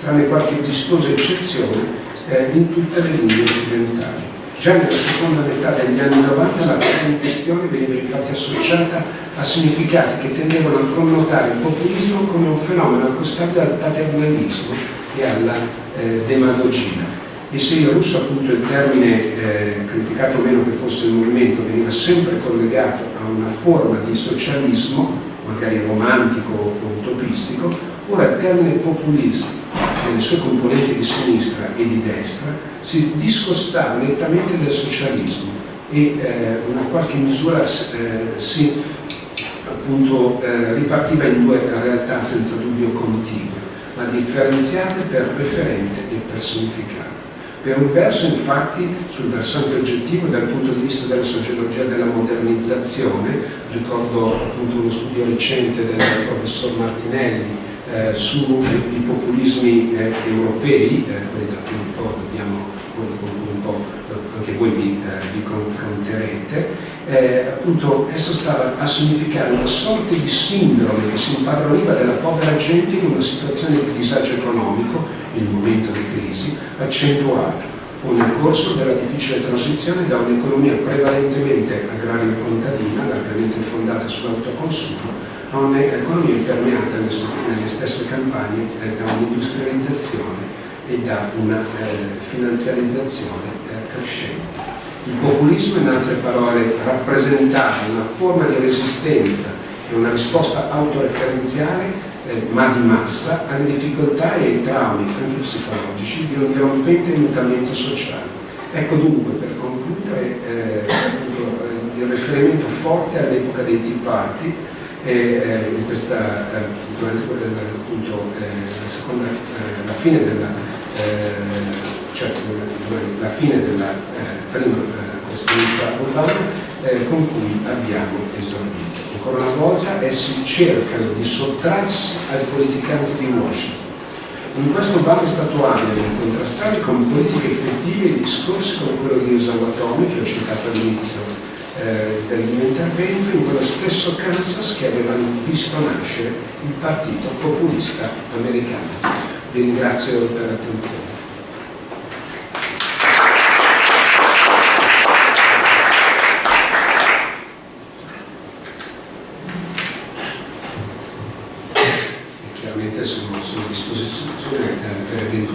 tranne qualche vistosa eccezione, eh, in tutte le lingue occidentali. Già nella seconda metà degli anni 90 la parola in questione veniva infatti associata a significati che tendevano a connotare il populismo come un fenomeno accostabile al paternalismo e alla eh, demagogia. E se in russo appunto il termine, eh, criticato meno che fosse il movimento, veniva sempre collegato a una forma di socialismo, magari romantico o utopistico, ora il termine populismo, nelle sue componenti di sinistra e di destra, si discostava nettamente dal socialismo e eh, una qualche misura eh, si appunto eh, ripartiva in due realtà senza dubbio contigue, ma differenziate per referente e personificato. Per un verso infatti sul versante oggettivo dal punto di vista della sociologia della modernizzazione, ricordo appunto uno studio recente del professor Martinelli eh, sui populismi eh, europei, eh, quelli da cui un po' dobbiamo, un po' anche voi vi, eh, vi confronterete, eh, appunto esso stava a significare una sorta di sindrome che si impadroniva della povera gente in una situazione di disagio economico il momento di crisi, accentuato o nel corso della difficile transizione da un'economia prevalentemente agrario-contadina, largamente fondata sull'autoconsumo, a un'economia impermeata nelle stesse campagne da un'industrializzazione e da una eh, finanziarizzazione eh, crescente. Il populismo, in altre parole, rappresentava una forma di resistenza e una risposta autoreferenziale eh, ma di massa, alle difficoltà e ai traumi, anche psicologici, di un dirompente mutamento sociale. Ecco dunque, per concludere, eh, il riferimento forte all'epoca dei Tea Party, eh, in questa, eh, durante appunto, la, seconda, la fine della, cioè, la fine della prima presidenza Obama, con cui abbiamo esordito ancora una volta essi cercano di sottrarsi ai politicanti di Washington. In questo Obama è stato abile nel contrastare con politiche effettive i discorsi come quello di Osawa Tomi che ho citato all'inizio eh, del mio intervento, in quello stesso Kansas che avevano visto nascere il partito populista americano. Vi ringrazio per l'attenzione.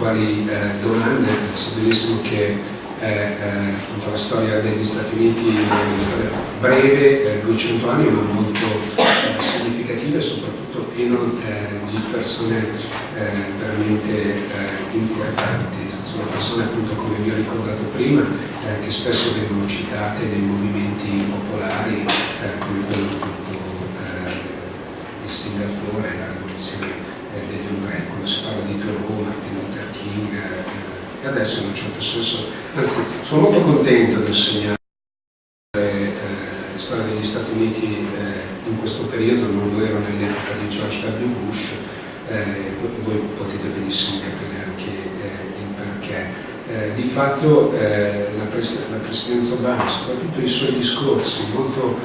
eventuali eh, domande, so benissimo che eh, eh, la storia degli Stati Uniti è una storia breve, 200 eh, anni, ma molto eh, significativa e soprattutto pieno di persone veramente importanti. Sono persone appunto come vi ho ricordato prima che spesso vengono citate nei movimenti popolari come quello appunto di Singapore, la rivoluzione degli ombrelli, quando si parla di Thoreau, Martin Luther King, eh, e adesso in un certo senso, anzi sono molto contento di insegnare eh, la storia degli Stati Uniti eh, in questo periodo, non lo ero nell'epoca di George W. Bush, eh, voi potete benissimo capire anche eh, il perché. Eh, di fatto la, pres la, presidenza Obama, soprattutto i suoi discorsi molto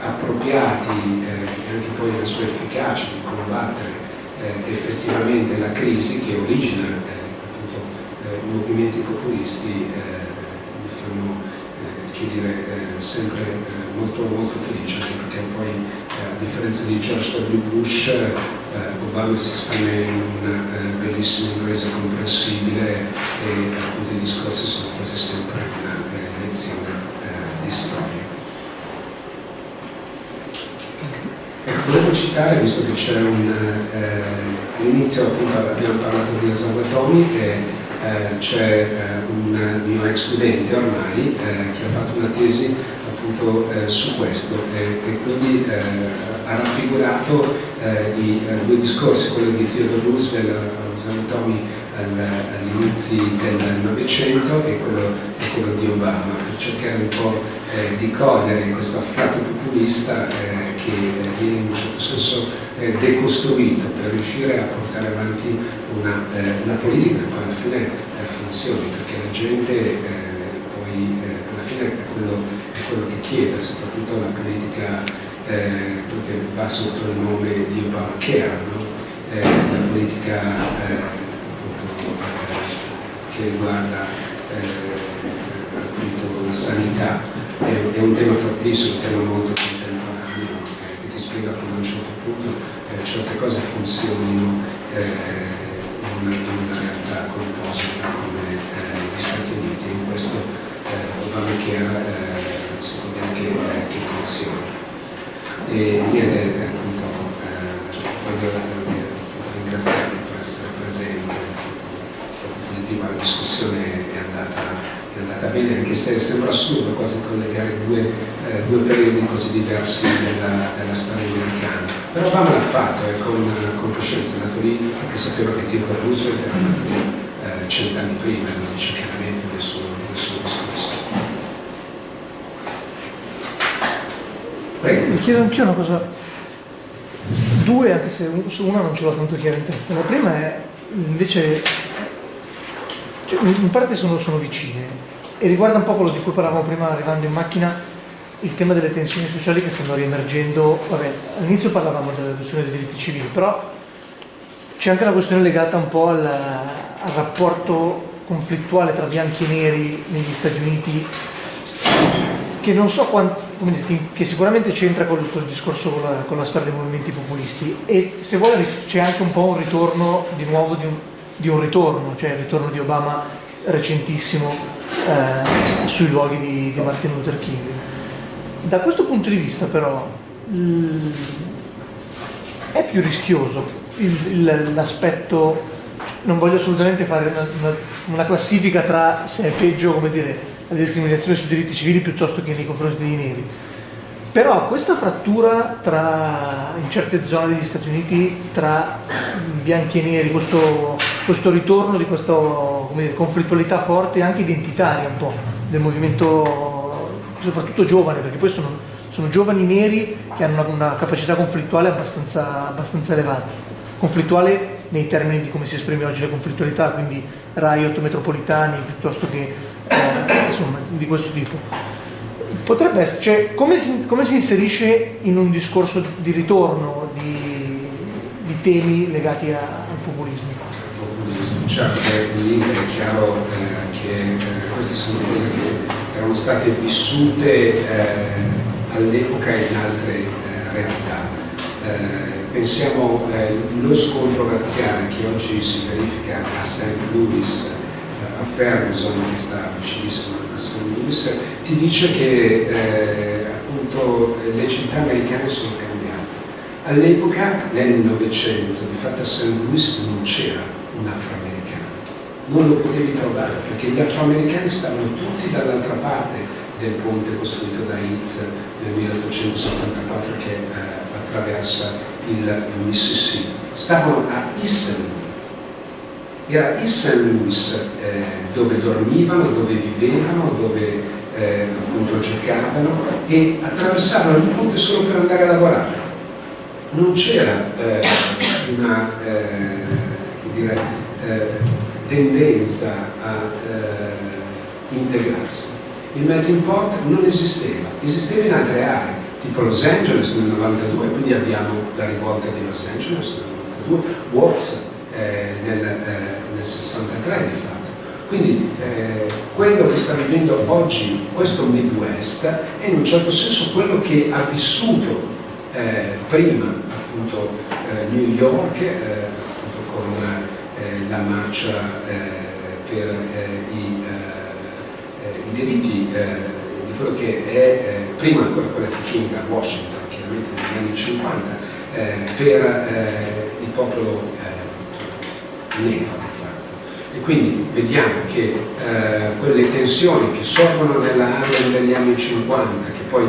appropriati e anche poi la sua efficacia di combattere effettivamente la crisi che origina movimenti populisti mi fanno che dire, sempre molto, molto felice anche perché poi a differenza di George W. Bush Obama si esprime in un bellissimo inglese comprensibile e appunto i discorsi sono quasi sempre una lezione di storia. Ecco, volevo citare, visto che c'è un... Eh, all'inizio abbiamo parlato di esauatomi e eh, c'è eh, un mio ex studente ormai che ha fatto una tesi appunto su questo e, quindi ha raffigurato i due discorsi, quello di Theodore Roosevelt, esauatomi all'inizio del Novecento e quello, e quello, di Obama, per cercare un po' eh, di cogliere questo affiato populista eh, che viene in un certo senso eh, decostruito per riuscire a portare avanti una, eh, una politica che poi alla fine eh, funzioni, perché la gente eh, poi alla fine è quello, è quello, che chiede, soprattutto la politica che va sotto il nome di Obamacare, no? la politica che riguarda appunto la sanità, è, è, un tema fortissimo, un tema molto spiega come a un certo punto eh, certe cose funzionino eh, in, una realtà composita come eh, gli Stati Uniti in questo eh, Obamacare eh, si vede che, eh, che funziona. E niente, appunto, voglio ringraziarvi per essere presenti, positiva la discussione è andata andata bene, anche se sembra assurdo quasi collegare due, eh, due periodi così diversi della, della, storia americana. Però Obama l'ha fatto e con, con coscienza è andato lì perché sapeva che Theodore Roosevelt era andato lì eh, cent'anni prima, lo dice chiaramente nel suo, nel suo discorso. Prego. Mi chiedo anch'io una cosa, due anche se una non ce l'ho tanto chiara in testa. La prima è invece cioè, in parte sono, sono, vicine e riguarda un po' quello di cui parlavamo prima arrivando in macchina, il tema delle tensioni sociali che stanno riemergendo. All'inizio parlavamo della questione dei diritti civili, però c'è anche una questione legata un po' al, al rapporto conflittuale tra bianchi e neri negli Stati Uniti che non so quanto, che sicuramente c'entra col, col, discorso con la, con la, storia dei movimenti populisti e se vuole c'è anche un po' un ritorno di nuovo di un, di un ritorno, cioè il ritorno di Obama recentissimo eh, sui luoghi di, di, Martin Luther King. Da questo punto di vista però è più rischioso l'aspetto, non voglio assolutamente fare una, una, una, classifica tra se è peggio come dire, la discriminazione sui diritti civili piuttosto che nei confronti dei neri, però questa frattura tra, in certe zone degli Stati Uniti tra bianchi e neri, questo, questo ritorno di questa conflittualità forte anche identitaria un po' del movimento, soprattutto giovane, perché poi sono, sono giovani neri che hanno una, una capacità conflittuale abbastanza, abbastanza elevata. Conflittuale nei termini di come si esprime oggi la conflittualità, quindi riot metropolitani piuttosto che eh, insomma, di questo tipo. Potrebbe essere, cioè, come si, come si, inserisce in un discorso di ritorno di, di temi legati a, al populismo? populismo, certo, lì è chiaro eh, che eh, queste sono cose che erano state vissute eh, all'epoca in altre eh, realtà. Eh, pensiamo allo eh, scontro razziale che oggi si verifica a St. Louis, a Ferguson, che sta vicinissimo Louis, ti dice che eh, appunto le città americane sono cambiate. All'epoca, nel Novecento, di fatto a St. Louis non c'era un afroamericano, non lo potevi trovare perché gli afroamericani stavano tutti dall'altra parte del ponte costruito da Hitz nel 1874 che eh, attraversa il Mississippi. Stavano a Issel era il St. Louis eh, dove dormivano, dove vivevano, dove eh, appunto giocavano e attraversavano il ponte solo per andare a lavorare. non c'era eh, una dire, tendenza a integrarsi. Il melting pot non esisteva, esisteva in altre aree, tipo Los Angeles nel 92, quindi abbiamo la rivolta di Los Angeles nel 92, Watts eh, nel, eh, 63 di fatto. Quindi eh, quello che sta vivendo oggi questo Midwest è in un certo senso quello che ha vissuto eh, prima appunto eh, New York appunto con la marcia per i i diritti eh, di quello che è eh, prima ancora quella di King a Washington, chiaramente negli anni 50, eh, per eh, il popolo eh, nero. E quindi vediamo che quelle tensioni che sorgono nella degli anni 50, che poi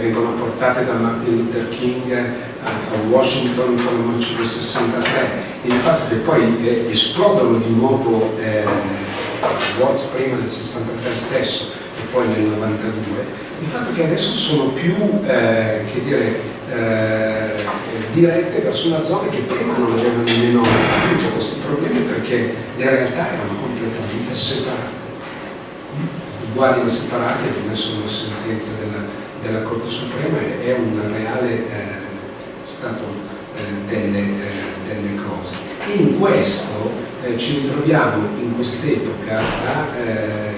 vengono portate da Martin Luther King a Washington con la marcia del 63, e il fatto che poi esplodono di nuovo Watts prima nel 63 stesso e poi nel 92, il fatto che adesso sono più eh, che dire, eh, dirette verso una zona che prima non aveva nemmeno avuto questi problemi perché le realtà erano completamente separate. Uguali ma separate, è solo una sentenza della, della Corte Suprema, è un reale eh, stato eh, delle, eh, delle cose. In questo eh, ci ritroviamo in quest'epoca a eh,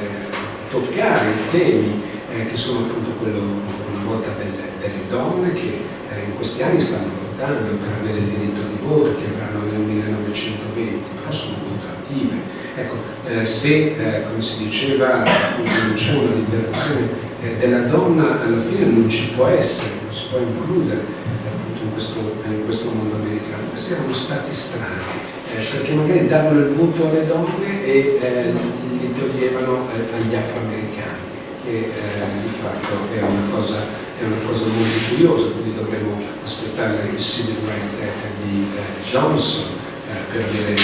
toccare i temi eh, che sono appunto quello una volta delle, delle donne che in questi anni stanno lottando per avere il diritto di voto che avranno nel 1920, però sono molto attive. Ecco, eh, se eh, come si diceva non c'è una liberazione della donna, alla fine non ci può essere, non si può includere appunto in questo, in questo mondo americano. Questi erano stati strani eh, perché magari davano il voto alle donne e eh, li toglievano eh, agli afroamericani, che eh, di fatto è una, cosa, è una, cosa, molto curiosa, quindi dovremmo aspettare il Civil Rights Act di eh, Johnson eh, per avere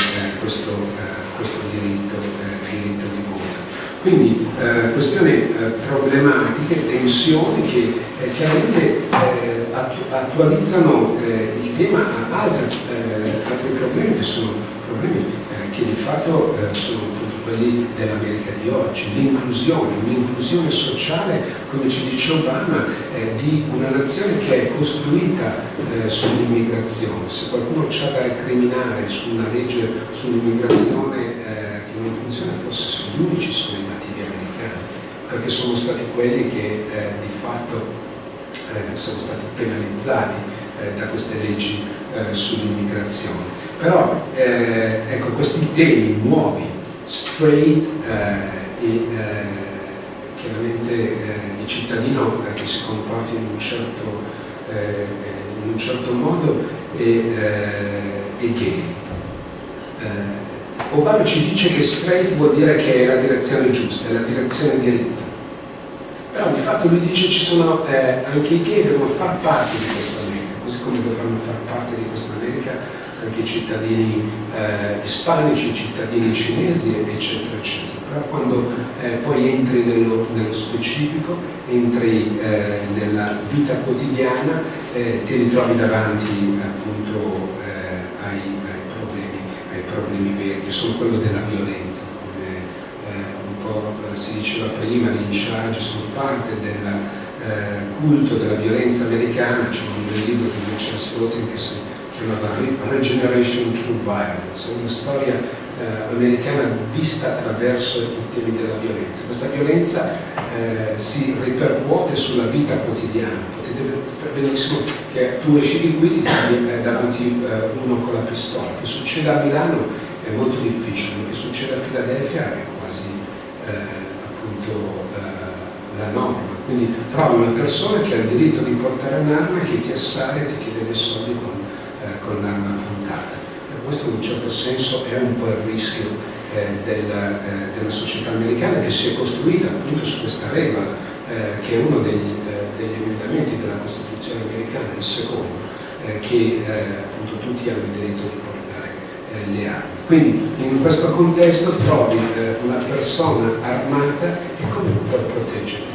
questo, questo diritto, diritto, di voto. Quindi questioni problematiche, tensioni che chiaramente attualizzano il tema a altri altri problemi che sono problemi eh, che di fatto eh, sono quelli dell'America di oggi, l'inclusione, un'inclusione sociale, come ci dice Obama, eh, di una nazione che è costruita eh, sull'immigrazione. Se qualcuno c'ha da recriminare su una legge sull'immigrazione eh, che non funziona, forse sono gli unici sono i nativi americani, perché sono stati quelli che eh, di fatto sono stati penalizzati da queste leggi eh, sull'immigrazione. Però eh, ecco, questi temi nuovi, straight eh, e eh, chiaramente il cittadino che si comporti in un certo, in un certo modo e, e gay. Obama ci dice che straight vuol dire che è la direzione giusta, è la direzione diritta. Però di fatto lui dice ci sono eh, anche i gay che devono far parte di questa America, così come dovranno far parte di questa America anche i cittadini eh, ispanici, i cittadini cinesi, eccetera, eccetera. Però quando eh, poi entri nello, nello specifico, entri eh, nella vita quotidiana, eh, ti ritrovi davanti appunto eh, ai, ai, problemi, ai problemi veri, che sono quello della violenza si diceva prima, gli in sono parte del eh, culto della violenza americana, c'è un bel libro di Vincenzo Rotin che si chiamava Regeneration Through Violence, una storia eh, americana vista attraverso i temi della violenza. Questa violenza eh, si ripercuote sulla vita quotidiana, potete vedere benissimo che tu esci di qui ti trovi eh, davanti eh, uno con la pistola, che succede a Milano è molto difficile, che succede a Filadelfia è quasi eh, appunto eh, la norma. Quindi trovi una persona che ha il diritto di portare un'arma e che ti assale e ti chiede dei soldi con, eh, con l'arma puntata. Questo in un certo senso è un po' il rischio eh, della, eh, della, società americana che si è costruita appunto su questa regola, eh, che è uno degli, eh, degli, emendamenti della Costituzione americana, il secondo, che appunto tutti hanno il diritto di portare eh, le armi. Quindi in questo contesto trovi eh, una persona armata e come puoi proteggerti?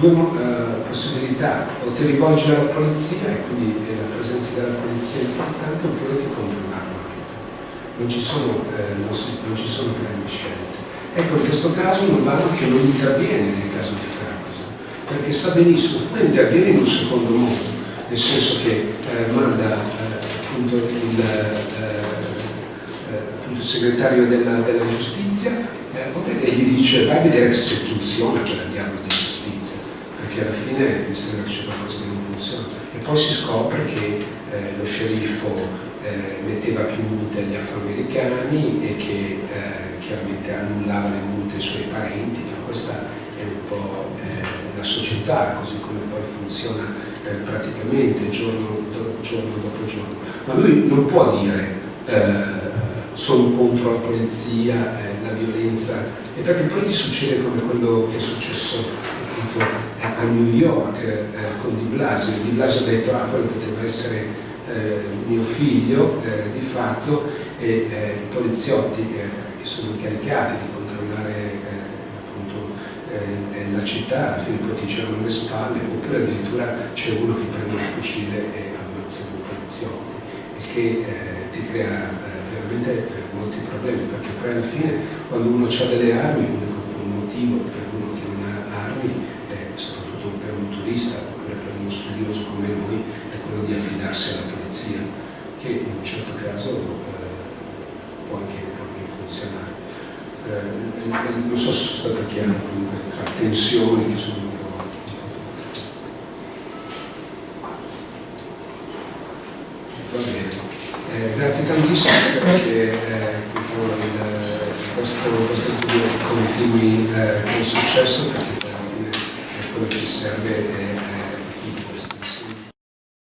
Due uh, possibilità, o ti rivolgi alla polizia e quindi la presenza della polizia è importante oppure ti compri anche tu. Non ci sono, eh, non, si, non ci sono grandi scelte. Ecco, in questo caso vale che non interviene nel caso di Ferguson, perché sa benissimo, oppure interviene in un secondo modo, nel senso che eh, manda eh, appunto il, eh, eh, appunto il, segretario della, della giustizia eh, e gli dice vai a vedere se funziona quella diavolo alla fine mi sembra che c'è qualcosa che non funziona. E poi si scopre che eh, lo sceriffo metteva più multe agli afroamericani e che chiaramente annullava le multe ai suoi parenti, ma questa è un po' la società, così come poi funziona eh, praticamente giorno, do, giorno, dopo giorno. Ma lui non può dire eh, sono contro la polizia, eh, la violenza, e perché poi ti succede come quello che è successo appunto, a New York eh, con Di Blasio. Di Blasio ha detto ah quello poteva essere eh, mio figlio eh, di fatto e i poliziotti che sono incaricati di controllare eh, la città, alla fine poi ti girano le spalle, oppure addirittura c'è uno che prende il fucile e ammazza i poliziotti, il che eh, ti crea eh, veramente eh, molti problemi, perché poi alla fine quando uno ha delle armi, l'unico motivo per uno che non ha armi, soprattutto turista oppure per uno studioso come noi, è quello di affidarsi alla polizia, che in un certo caso eh, può anche, può anche funzionare eh, non so se sono stato chiaro comunque tra tensioni che sono. Eh, grazie tantissimo, spero che eh, questo, questo, studio continui eh, con successo che ci serve è